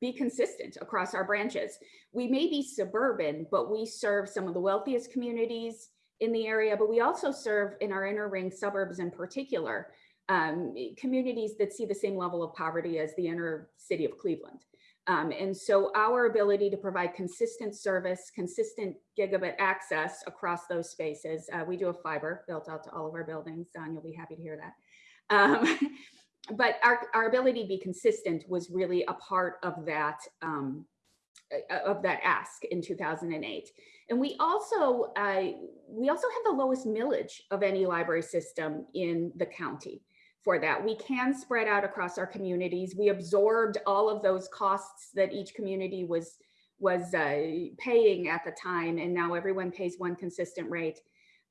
be consistent across our branches. We may be suburban, but we serve some of the wealthiest communities in the area, but we also serve in our inner ring suburbs in particular, um, communities that see the same level of poverty as the inner city of Cleveland. Um, and so our ability to provide consistent service, consistent gigabit access across those spaces, uh, we do have fiber built out to all of our buildings, Don, you'll be happy to hear that. Um, *laughs* but our, our ability to be consistent was really a part of that, um, uh, of that ask in 2008. And we also, uh, we also have the lowest millage of any library system in the county for that. We can spread out across our communities. We absorbed all of those costs that each community was was uh, paying at the time, and now everyone pays one consistent rate.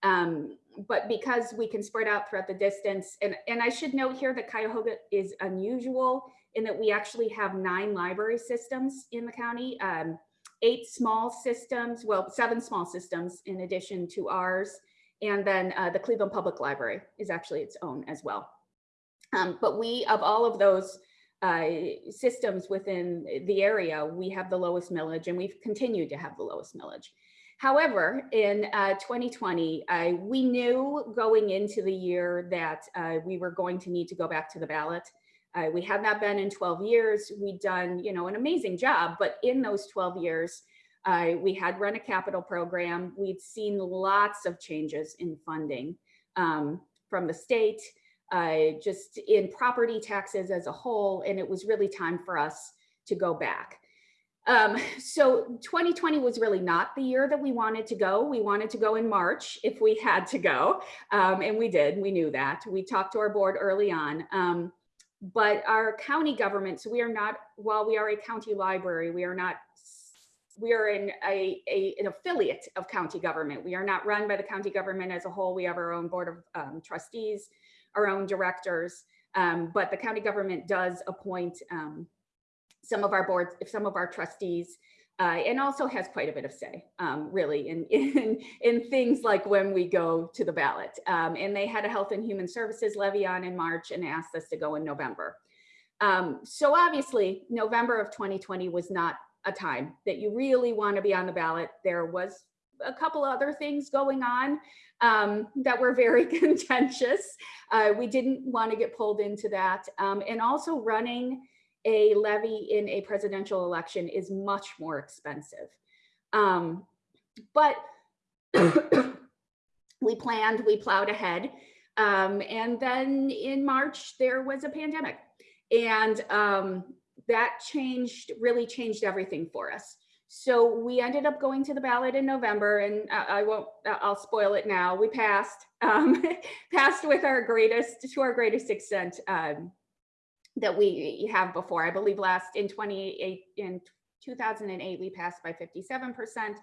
Um, but because we can spread out throughout the distance, and, and I should note here that Cuyahoga is unusual in that we actually have nine library systems in the county, um, eight small systems, well, seven small systems in addition to ours. And then uh, the Cleveland Public Library is actually its own as well. Um, but we, of all of those uh, systems within the area, we have the lowest millage and we've continued to have the lowest millage. However, in uh, 2020, uh, we knew going into the year that uh, we were going to need to go back to the ballot. Uh, we had not been in 12 years. We'd done, you know, an amazing job, but in those 12 years, uh, we had run a capital program. We'd seen lots of changes in funding um, from the state, uh, just in property taxes as a whole, and it was really time for us to go back. Um, so 2020 was really not the year that we wanted to go. We wanted to go in March if we had to go, um, and we did. We knew that. We talked to our board early on. Um, but our county government, so we are not, while we are a county library, we are not, we are in a, a an affiliate of county government. We are not run by the county government as a whole. We have our own board of um, trustees, our own directors, um, but the county government does appoint um, some of our boards, if some of our trustees, uh, and also has quite a bit of say, um, really, in, *laughs* in, in things like when we go to the ballot. Um, and they had a Health and Human Services levy on in March and asked us to go in November. Um, so obviously, November of 2020 was not a time that you really want to be on the ballot. There was a couple other things going on um, that were very *laughs* contentious. Uh, we didn't want to get pulled into that. Um, and also running a levy in a presidential election is much more expensive. Um, but *coughs* we planned, we plowed ahead. Um, and then in March, there was a pandemic. And um, that changed, really changed everything for us. So we ended up going to the ballot in November and I, I won't, I'll spoil it now. We passed, um, *laughs* passed with our greatest, to our greatest extent um, that we have before. I believe last in 28, in 2008, we passed by 57%.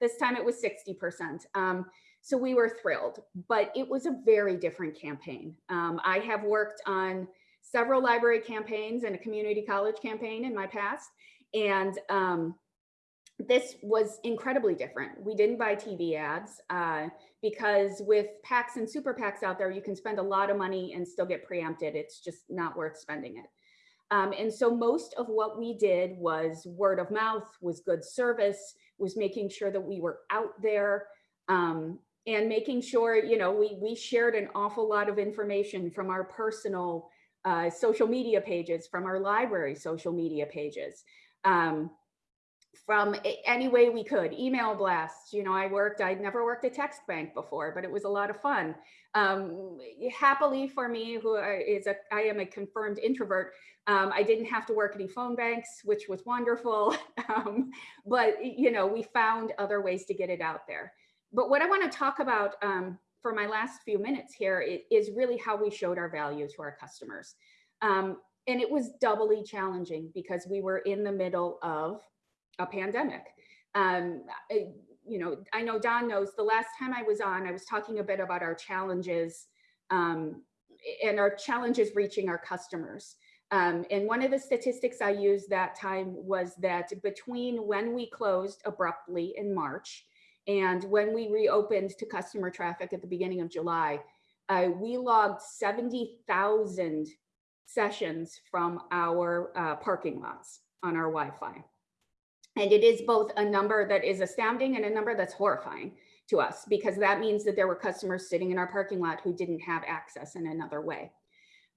This time it was 60%. Um, so we were thrilled, but it was a very different campaign. Um, I have worked on several library campaigns and a community college campaign in my past. And um, this was incredibly different. We didn't buy TV ads uh, because with PACs and super PACs out there, you can spend a lot of money and still get preempted. It's just not worth spending it. Um, and so most of what we did was word of mouth, was good service, was making sure that we were out there um, and making sure, you know, we, we shared an awful lot of information from our personal uh, social media pages, from our library social media pages. Um, from any way we could, email blasts. You know, I worked, I'd never worked a text bank before, but it was a lot of fun. Um, happily for me, who is a, I am a confirmed introvert, um, I didn't have to work any phone banks, which was wonderful. *laughs* um, but, you know, we found other ways to get it out there. But what I want to talk about um, for my last few minutes here is really how we showed our value to our customers. Um, and it was doubly challenging because we were in the middle of a pandemic. Um, you know, I know Don knows the last time I was on, I was talking a bit about our challenges um, and our challenges reaching our customers. Um, and one of the statistics I used that time was that between when we closed abruptly in March and when we reopened to customer traffic at the beginning of July, uh, we logged 70,000 sessions from our uh, parking lots on our Wi-Fi. And it is both a number that is astounding and a number that's horrifying to us because that means that there were customers sitting in our parking lot who didn't have access in another way.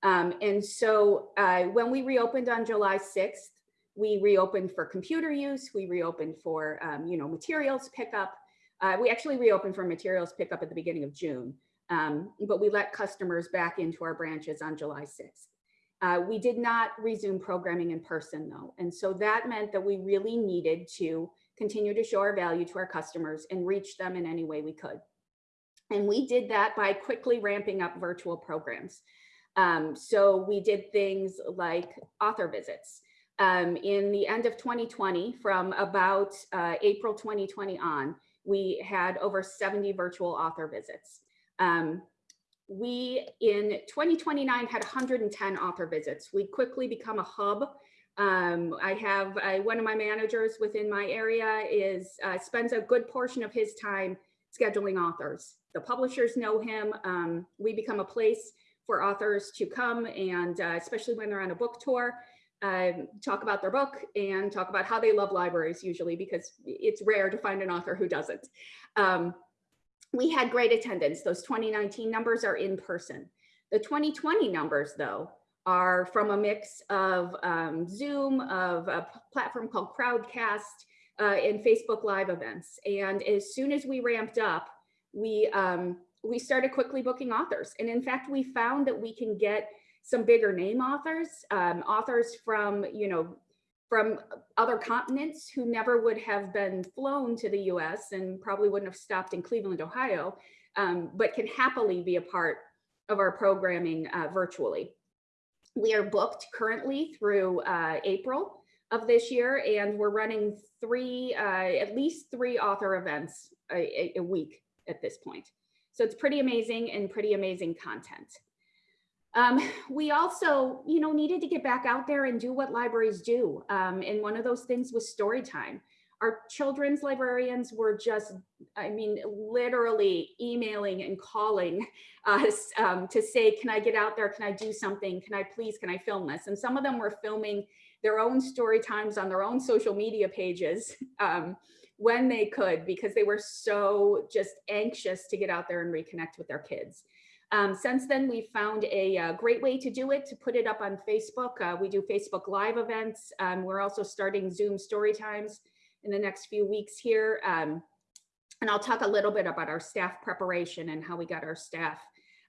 Um, and so uh, when we reopened on July 6th, we reopened for computer use, we reopened for, um, you know, materials pickup. Uh, we actually reopened for materials pickup at the beginning of June, um, but we let customers back into our branches on July 6th. Uh, we did not resume programming in person though. And so that meant that we really needed to continue to show our value to our customers and reach them in any way we could. And we did that by quickly ramping up virtual programs. Um, so we did things like author visits. Um, in the end of 2020, from about uh, April 2020 on, we had over 70 virtual author visits. Um, we, in 2029, had 110 author visits. We quickly become a hub. Um, I have I, one of my managers within my area is uh, spends a good portion of his time scheduling authors. The publishers know him. Um, we become a place for authors to come and uh, especially when they're on a book tour, uh, talk about their book and talk about how they love libraries usually because it's rare to find an author who doesn't. Um, we had great attendance. Those 2019 numbers are in person. The 2020 numbers though are from a mix of um, Zoom, of a platform called Crowdcast, uh, and Facebook Live events. And as soon as we ramped up, we um, we started quickly booking authors. And in fact, we found that we can get some bigger name authors, um, authors from, you know, from other continents who never would have been flown to the US and probably wouldn't have stopped in Cleveland, Ohio, um, but can happily be a part of our programming uh, virtually. We are booked currently through uh, April of this year, and we're running three, uh, at least three author events a, a week at this point. So it's pretty amazing and pretty amazing content. Um, *laughs* we also, you know, needed to get back out there and do what libraries do. Um, and one of those things was story time. Our children's librarians were just, I mean, literally emailing and calling *laughs* us um, to say, can I get out there? Can I do something? Can I please, can I film this? And some of them were filming their own story times on their own social media pages. *laughs* Um, when they could because they were so just anxious to get out there and reconnect with their kids. Um, since then, we've found a, a, uh, great way to do it, to put it up on Facebook. Uh, we do Facebook Live events. Um, we're also starting Zoom story times in the next few weeks here. Um, and I'll talk a little bit about our staff preparation and how we got our staff,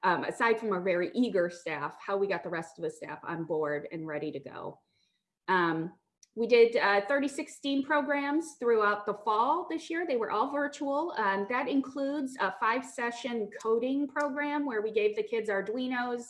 um, aside from our very eager staff, how we got the rest of the staff on board and ready to go. We did uh, 36 STEAM programs throughout the fall this year. They were all virtual. Um, that includes a five session coding program where we gave the kids Arduinos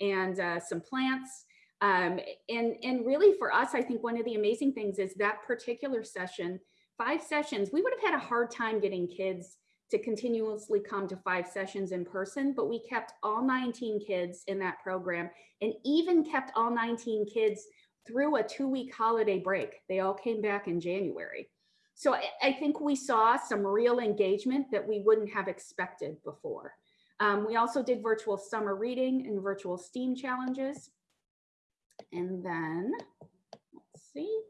and uh, some plants. Um, and, and really for us, I think one of the amazing things is that particular session, five sessions, we would have had a hard time getting kids to continuously come to five sessions in person, but we kept all 19 kids in that program and even kept all 19 kids through a two week holiday break. They all came back in January. So I, I think we saw some real engagement that we wouldn't have expected before. Um, we also did virtual summer reading and virtual STEAM challenges. And then, let's see,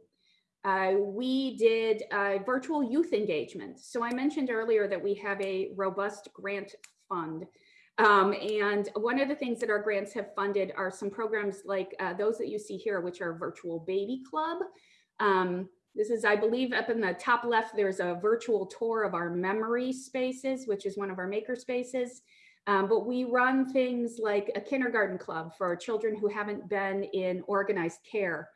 uh, we did uh, virtual youth engagement. So I mentioned earlier that we have a robust grant fund um, and one of the things that our grants have funded are some programs like uh, those that you see here, which are Virtual Baby Club. Um, this is, I believe, up in the top left, there's a virtual tour of our memory spaces, which is one of our maker spaces. Um, but we run things like a kindergarten club for children who haven't been in organized care.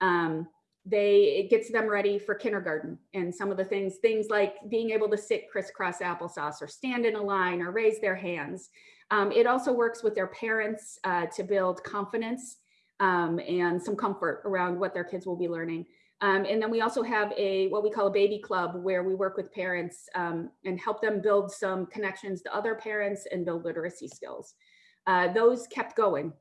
Um, they it gets them ready for kindergarten. And some of the things things like being able to sit crisscross applesauce or stand in a line or raise their hands. Um, it also works with their parents uh, to build confidence um, and some comfort around what their kids will be learning. Um, and then we also have a what we call a baby club where we work with parents um, and help them build some connections to other parents and build literacy skills. Uh, those kept going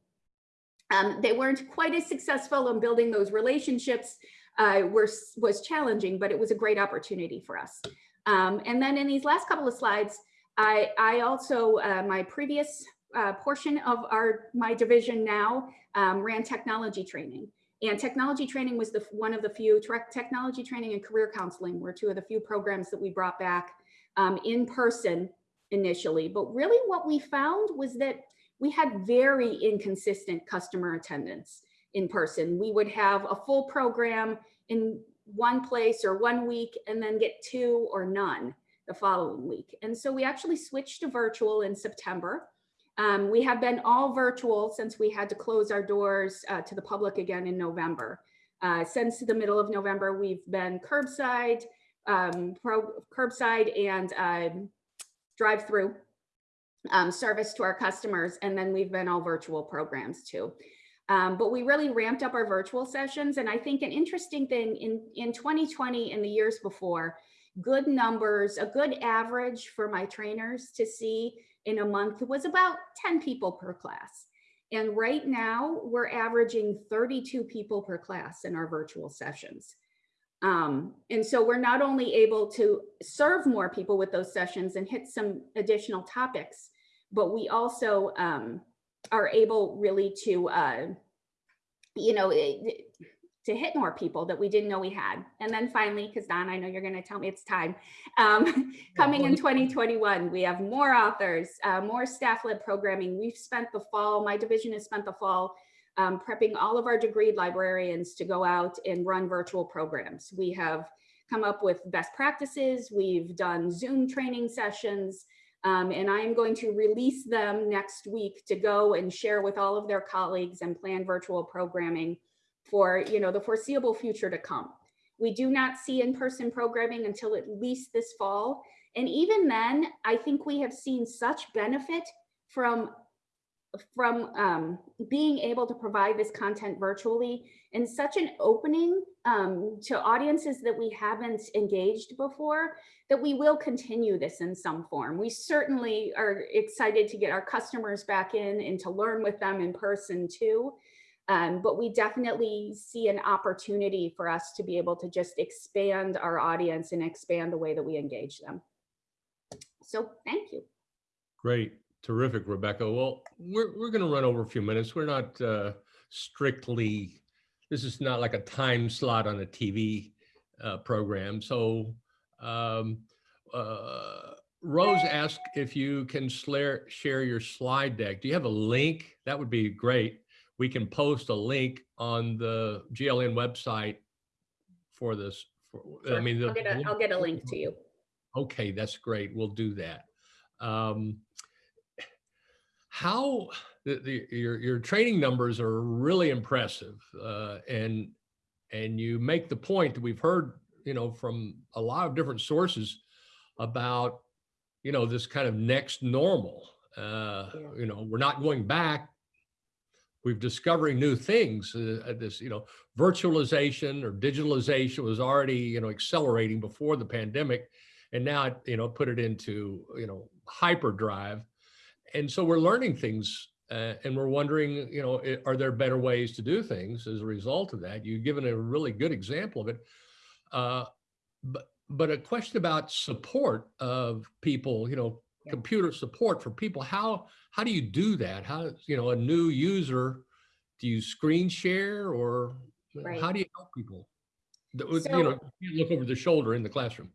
um, they weren't quite as successful in building those relationships uh, were, was challenging, but it was a great opportunity for us. Um, and then in these last couple of slides, I, I also, uh, my previous uh, portion of our my division now um, ran technology training. And technology training was the one of the few, technology training and career counseling were two of the few programs that we brought back um, in person initially. But really what we found was that we had very inconsistent customer attendance in person. We would have a full program in one place or one week and then get two or none the following week. And so we actually switched to virtual in September. Um, we have been all virtual since we had to close our doors uh, to the public again in November. Uh, since the middle of November, we've been curbside, um, pro, curbside and um, drive-through um, service to our customers, and then we've been all virtual programs too. Um, but we really ramped up our virtual sessions, and I think an interesting thing in in 2020 and the years before, good numbers, a good average for my trainers to see in a month was about 10 people per class. And right now we're averaging 32 people per class in our virtual sessions. Um, and so we're not only able to serve more people with those sessions and hit some additional topics, but we also um, are able really to, uh, you know, it, to hit more people that we didn't know we had. And then finally, because Don, I know you're going to tell me it's time, um, *laughs* coming in 2021, we have more authors, uh, more staff led programming. We've spent the fall, my division has spent the fall um, prepping all of our degree librarians to go out and run virtual programs. We have come up with best practices. We've done Zoom training sessions. Um, and I'm going to release them next week to go and share with all of their colleagues and plan virtual programming for you know the foreseeable future to come. We do not see in-person programming until at least this fall. And even then, I think we have seen such benefit from from um, being able to provide this content virtually and such an opening um, to audiences that we haven't engaged before that we will continue this in some form. We certainly are excited to get our customers back in and to learn with them in person too. Um, but we definitely see an opportunity for us to be able to just expand our audience and expand the way that we engage them. So thank you. Great. Terrific, Rebecca. Well, we're, we're going to run over a few minutes. We're not uh, strictly, this is not like a time slot on a TV uh, program. So um, uh, Rose asked if you can share, share your slide deck. Do you have a link? That would be great we can post a link on the GLN website for this. For, Sure. I mean, the, I'll get, a, I'll get a link to you. Okay, that's great. We'll do that. Um, how the, the your your training numbers are really impressive, uh, and and you make the point that we've heard, you know, from a lot of different sources about, you know, this kind of next normal. Uh, Yeah. You know, we're not going back we've discovering new things. Uh, this, you know, virtualization or digitalization was already, you know, accelerating before the pandemic, and now, you know, put it into, you know, hyperdrive. And so we're learning things, uh, and we're wondering, you know, are there better ways to do things as a result of that? You've given a really good example of it. Uh, but but a question about support of people, you know, Yeah. computer support for people. How how do you do that? How you know a new user? Do you screen share or Right. how do you help people? So- you know, you look over the shoulder in the classroom.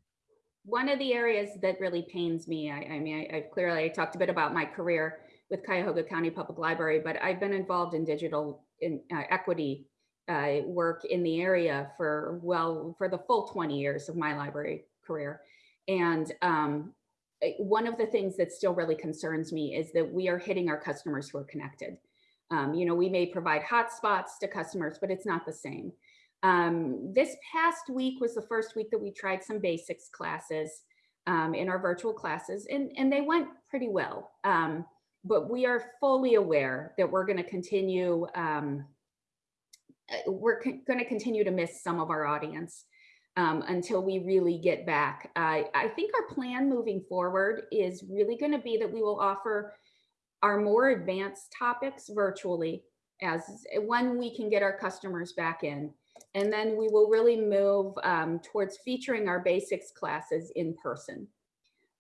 One of the areas that really pains me, I, I mean, I, I clearly I talked a bit about my career with Cuyahoga County Public Library, but I've been involved in digital in uh, equity uh, work in the area for well for the full 20 years of my library career, and um, one of the things that still really concerns me is that we are hitting our customers who are connected. Um, you know, we may provide hotspots to customers, but it's not the same. Um, this past week was the first week that we tried some basics classes um, in our virtual classes, and, and they went pretty well. Um, but we are fully aware that we're going to continue, um, uh, we're going to continue to miss some of our audience um, until we really get back. I, I think our plan moving forward is really going to be that we will offer our more advanced topics virtually as when we can get our customers back in. And then we will really move um, towards featuring our basics classes in person.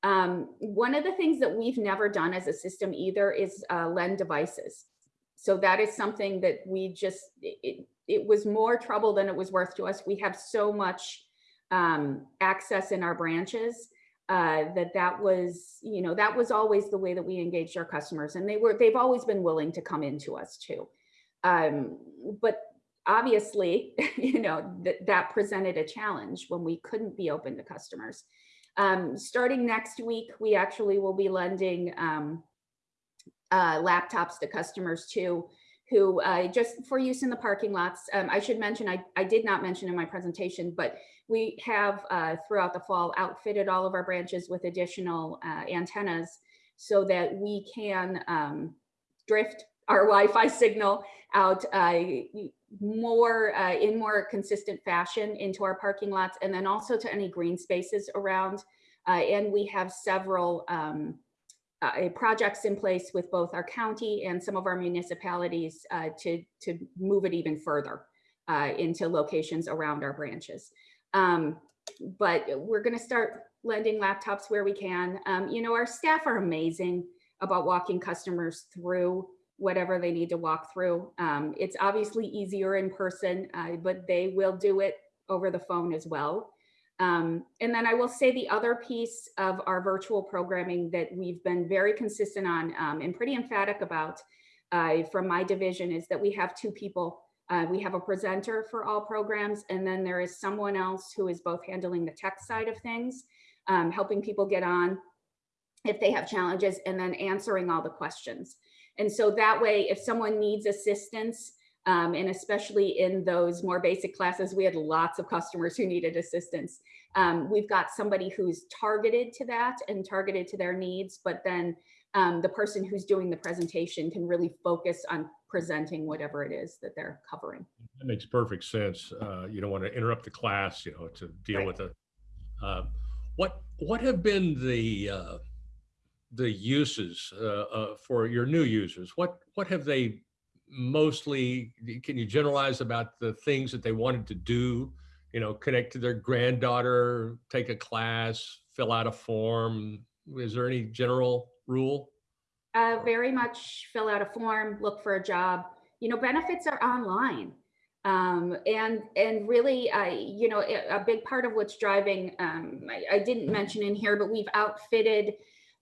Um, one of the things that we've never done as a system either is uh, lend devices. So that is something that we just, it, it was more trouble than it was worth to us. We have so much um, access in our branches uh, that that was, you know, that was always the way that we engaged our customers. And they were, they've always been willing to come into us too. Um, but obviously, *laughs* you know, that that presented a challenge when we couldn't be open to customers. Um, starting next week, we actually will be lending um, uh, laptops to customers too, who uh, just for use in the parking lots. Um, I should mention, I, I did not mention in my presentation, but we have uh, throughout the fall outfitted all of our branches with additional uh, antennas so that we can um, drift our *laughs* Wi-Fi signal out uh, more uh, in more consistent fashion into our parking lots and then also to any green spaces around. Uh, and we have several um, uh, projects in place with both our county and some of our municipalities uh, to, to move it even further uh, into locations around our branches. Um, but we're going to start lending laptops where we can. Um, you know, our staff are amazing about walking customers through whatever they need to walk through. Um, it's obviously easier in person, uh, but they will do it over the phone as well. Um, and then I will say the other piece of our virtual programming that we've been very consistent on um, and pretty emphatic about uh, from my division is that we have two people. Uh, we have a presenter for all programs, and then there is someone else who is both handling the tech side of things, um, helping people get on if they have challenges, and then answering all the questions. And so that way, if someone needs assistance, um, and especially in those more basic classes, we had lots of customers who needed assistance. Um, we've got somebody who's targeted to that and targeted to their needs, but then um, the person who's doing the presentation can really focus on presenting whatever it is that they're covering. That makes perfect sense. Uh, you don't want to interrupt the class, you know, to deal Right. with it. Uh, what what have been the uh, the uses uh, uh, for your new users? What what have they mostly? Can you generalize about the things that they wanted to do? You know, connect to their granddaughter, take a class, fill out a form. Is there any general rule? Uh, very much fill out a form, look for a job. You know, benefits are online. Um, and and really, uh, you know, a a big part of what's driving, um, I, I didn't mention in here, but we've outfitted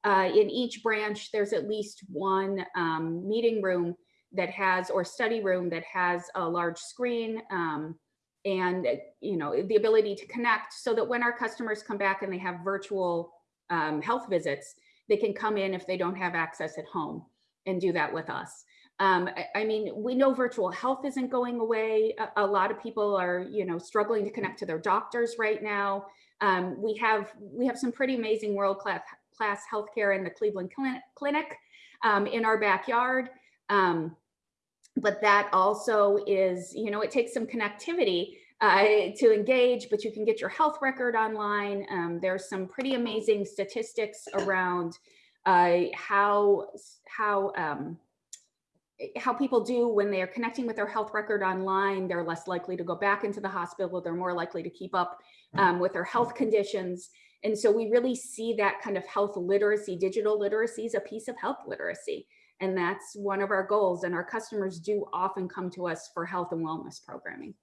uh, in each branch, there's at least one um, meeting room that has, or study room that has a large screen um, and, you know, the ability to connect so that when our customers come back and they have virtual um, health visits, they can come in if they don't have access at home and do that with us. Um, I, I mean, we know virtual health isn't going away. A, a lot of people are, you know, struggling to connect to their doctors right now. Um, we have we have some pretty amazing world class class healthcare in the Cleveland Clinic, um, in our backyard. Um, but that also is, you know, it takes some connectivity uh, to engage, but you can get your health record online. Um, there's some pretty amazing statistics around uh, how how um, how people do when they are connecting with their health record online. They're less likely to go back into the hospital. They're more likely to keep up um, with their health conditions. And so we really see that kind of health literacy, digital literacy is a piece of health literacy. And that's one of our goals. And our customers do often come to us for health and wellness programming.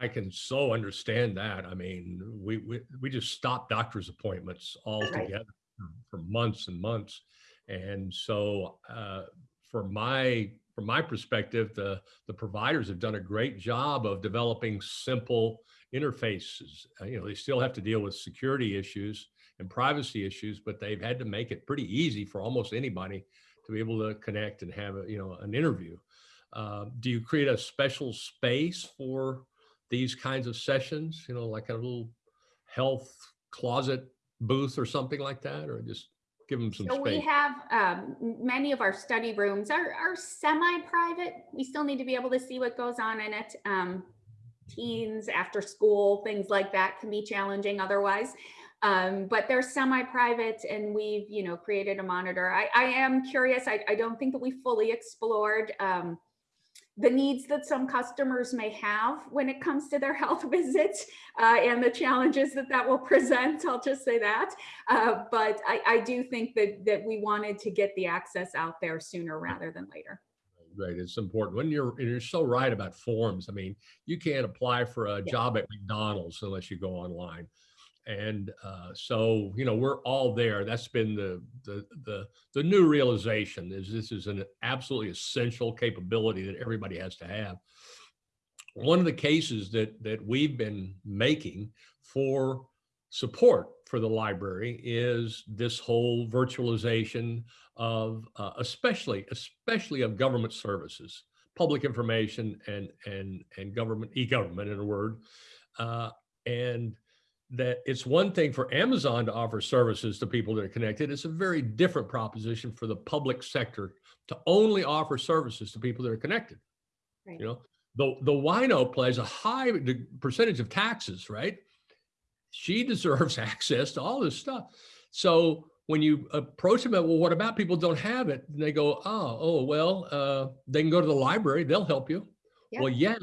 I can so understand that. I mean, we we, we just stopped doctor's appointments altogether for months and months, and so uh, from my from my perspective, the the providers have done a great job of developing simple interfaces. Uh, you know, they still have to deal with security issues and privacy issues, but they've had to make it pretty easy for almost anybody to be able to connect and have a, you know an interview. Uh, do you create a special space for these kinds of sessions, you know, like a little health closet booth or something like that, or just give them some So we have um, many of our study rooms are, are semi-private. We still need to be able to see what goes on in it. Um, teens, after school, things like that can be challenging otherwise. Um, but they're semi-private and we've, you know, created a monitor. I, I am curious. I, I don't think that we fully explored um, the needs that some customers may have when it comes to their *laughs* health visits uh, and the challenges that that will *laughs* present. I'll just say that. Uh, but I, I do think that that we wanted to get the access out there sooner rather than later. Right, it's important. When you're, and you're so right about forms. I mean, you can't apply for a Yeah. job at McDonald's unless you go online. And uh, so, you know, we're all there. That's been the, the, the, the new realization is this is an absolutely essential capability that everybody has to have. One of the cases that, that we've been making for support for the library is this whole virtualization of uh, especially especially of government services public information and and and government e-government in a word uh, and that it's one thing for amazon to offer services to people that are connected it's a very different proposition for the public sector to only offer services to people that are connected Right. you know the the wino plays a high percentage of taxes right she *laughs* deserves access to all this stuff. So when you approach them, well, what about people don't have it? And they go, oh, oh, well, uh, they can go to the library. They'll help you. Yeah. Well, yeah,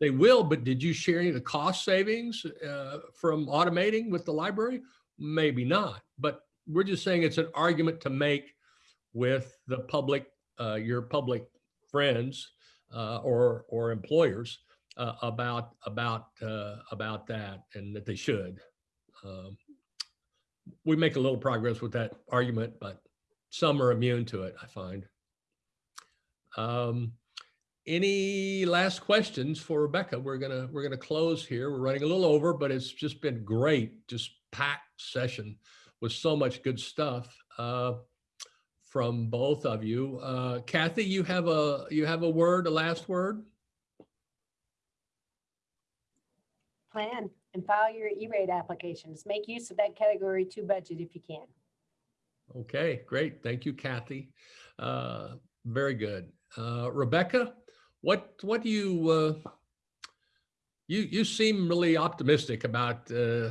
they will. But did you share any of the cost savings uh, from automating with the library? Maybe not. But we're just saying it's an argument to make with the public, uh, your public friends uh, or or employers uh, about about uh, about that, and that they should. Um, we make a little progress with that argument, but some are immune to it. I find. Um, any last questions for Rebecca? We're gonna we're gonna close here. We're running a little over, but it's just been great, just packed session with so much good stuff uh, from both of you. Uh, Kathy, you have a you have a word, a last word. Plan and file your E-rate applications. Make use of that category two budget if you can. Okay, great. Thank you, Kathy. Uh, very good. Uh, Rebecca, what what do you uh, you you seem really optimistic about uh,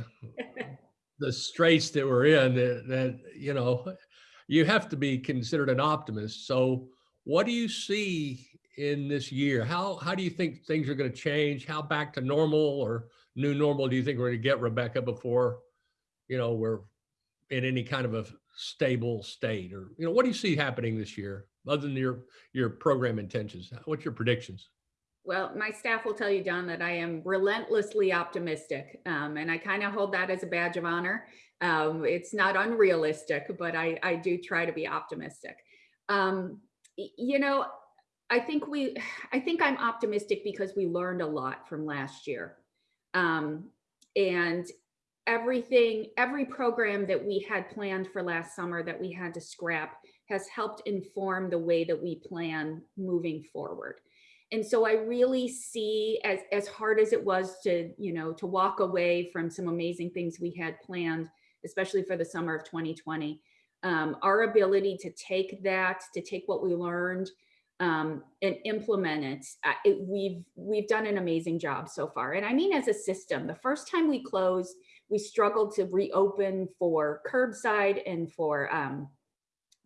the straits that we're in. That, that you know, you have to be considered an optimist. So, what do you see in this year? How how do you think things are going to change? How back to normal or new normal do you think we're going to get, Rebecca, before you know we're in any kind of a stable state or you know what do you see happening this year other than your your program intentions what's your predictions Well, my staff will tell you, Don, that I am relentlessly optimistic. Um, and I kind of hold that as a badge of honor. Um, it's not unrealistic, but I, I do try to be optimistic. Um, you know, I think we, I think I'm optimistic because we learned a lot from last year. Um, and everything, every program that we had planned for last summer that we had to scrap has helped inform the way that we plan moving forward. And so I really see as as hard as it was to, you know, to walk away from some amazing things we had planned, especially for the summer of 2020, um, our ability to take that, to take what we learned um, and implement it, uh, it, we've we've done an amazing job so far. And I mean, as a system, the first time we closed, we struggled to reopen for curbside and for um,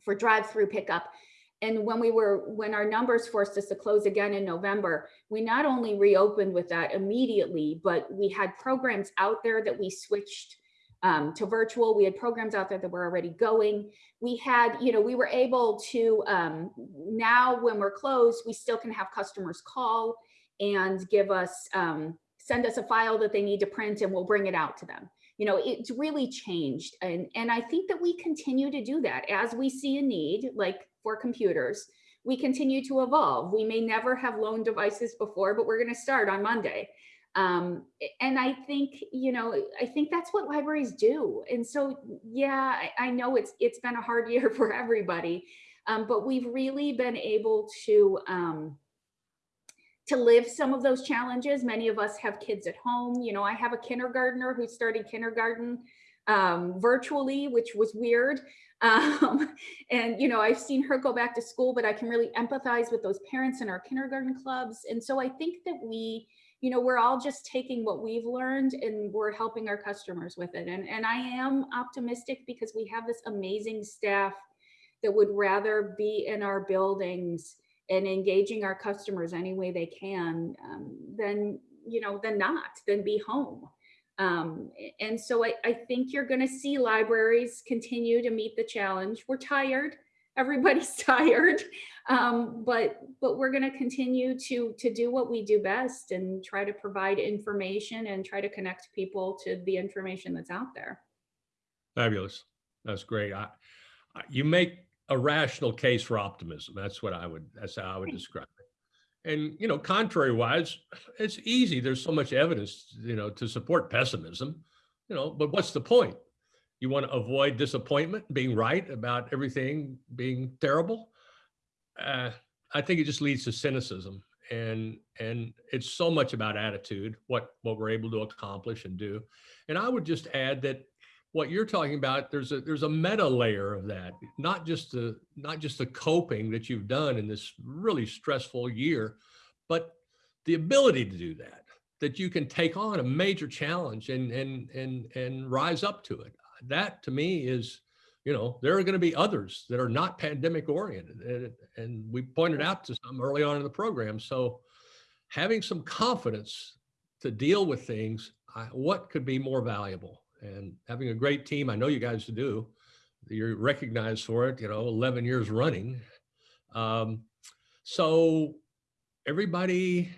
for drive-through pickup. And when we were, when our numbers forced us to close again in November, we not only reopened with that immediately, but we had programs out there that we switched um, to virtual. We had programs out there that were already going. We had, you know, we were able to, um, now when we're closed, we still can have customers call and give us, um, send us a file that they need to print and we'll bring it out to them. You know it's really changed. And and i think that we continue to do that as we see a need like for computers. We continue to evolve. We may never have loan devices before but we're going to start on monday um, and i think you know i think that's what libraries do and so yeah i, I know it's it's been a hard *laughs* year for everybody um, but we've really been able to um, to live some of those challenges. Many of us have kids at home. You know, I have a kindergartner who started kindergarten um, virtually, which was weird. *laughs* Um, and, you know, I've seen her go back to school, but I can really empathize with those parents in our kindergarten clubs. And so I think that we, you know, we're all just taking what we've learned and we're helping our customers with it. And, and I am optimistic because we have this amazing staff that would rather be in our buildings and engaging our customers any way they can, um, then you know, than not, than be home. Um, and so I, I think you're going to see libraries continue to meet the challenge. We're tired. Everybody's *laughs* tired, um, but but we're going to continue to to do what we do best and try to provide information and try to connect people to the information that's out there. fabulous. That's great. I, I, you make a rational case for optimism. That's what i would that's how i would describe it. And you know contrary wise it's easy. There's so much evidence you know to support pessimism you know, but what's the point? You want to avoid disappointment, being right about everything being terrible? Uh, I think it just leads to cynicism and and it's so much about attitude what what we're able to accomplish and do and i would just add that what you're talking about there's a there's a meta layer of that not just the not just the coping that you've done in this really stressful year but the ability to do that that you can take on a major challenge and and and and rise up to it that to me is you know there are going to be others that are not pandemic oriented and, and we pointed out to some early on in the program. So having some confidence to deal with things I, what could be more valuable? And having a great team i know you guys do you're recognized for it you know 11 years running. Um, so everybody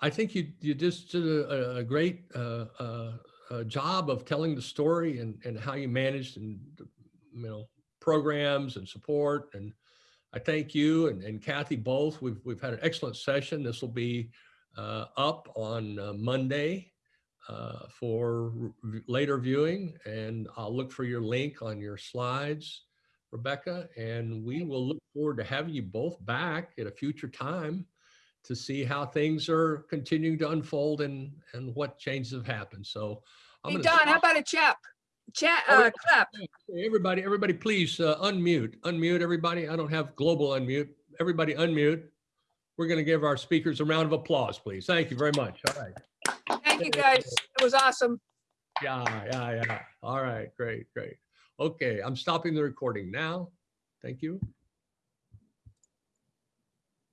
i think you you just did a, a great uh, uh, uh, job of telling the story and, and how you managed and, you know, programs and support. And I thank you and, and Kathy both. We've, we've had an excellent session. This will be uh, up on uh, Monday uh, for later viewing. And I'll look for your link on your slides, Rebecca. And we will look forward to having you both back at a future time to see how things are continuing to unfold and, and what changes have happened. So I'm Hey, Don, how about a chap? Chat, Oh, uh, clap. Everybody, everybody, please uh, unmute, unmute everybody. I don't have global unmute. Everybody unmute. We're going to give our speakers a round of applause, please. Thank you very much. All right. Thank you, guys. It was awesome. Yeah, yeah, yeah. All right, great, great. Okay, I'm stopping the recording now. Thank you.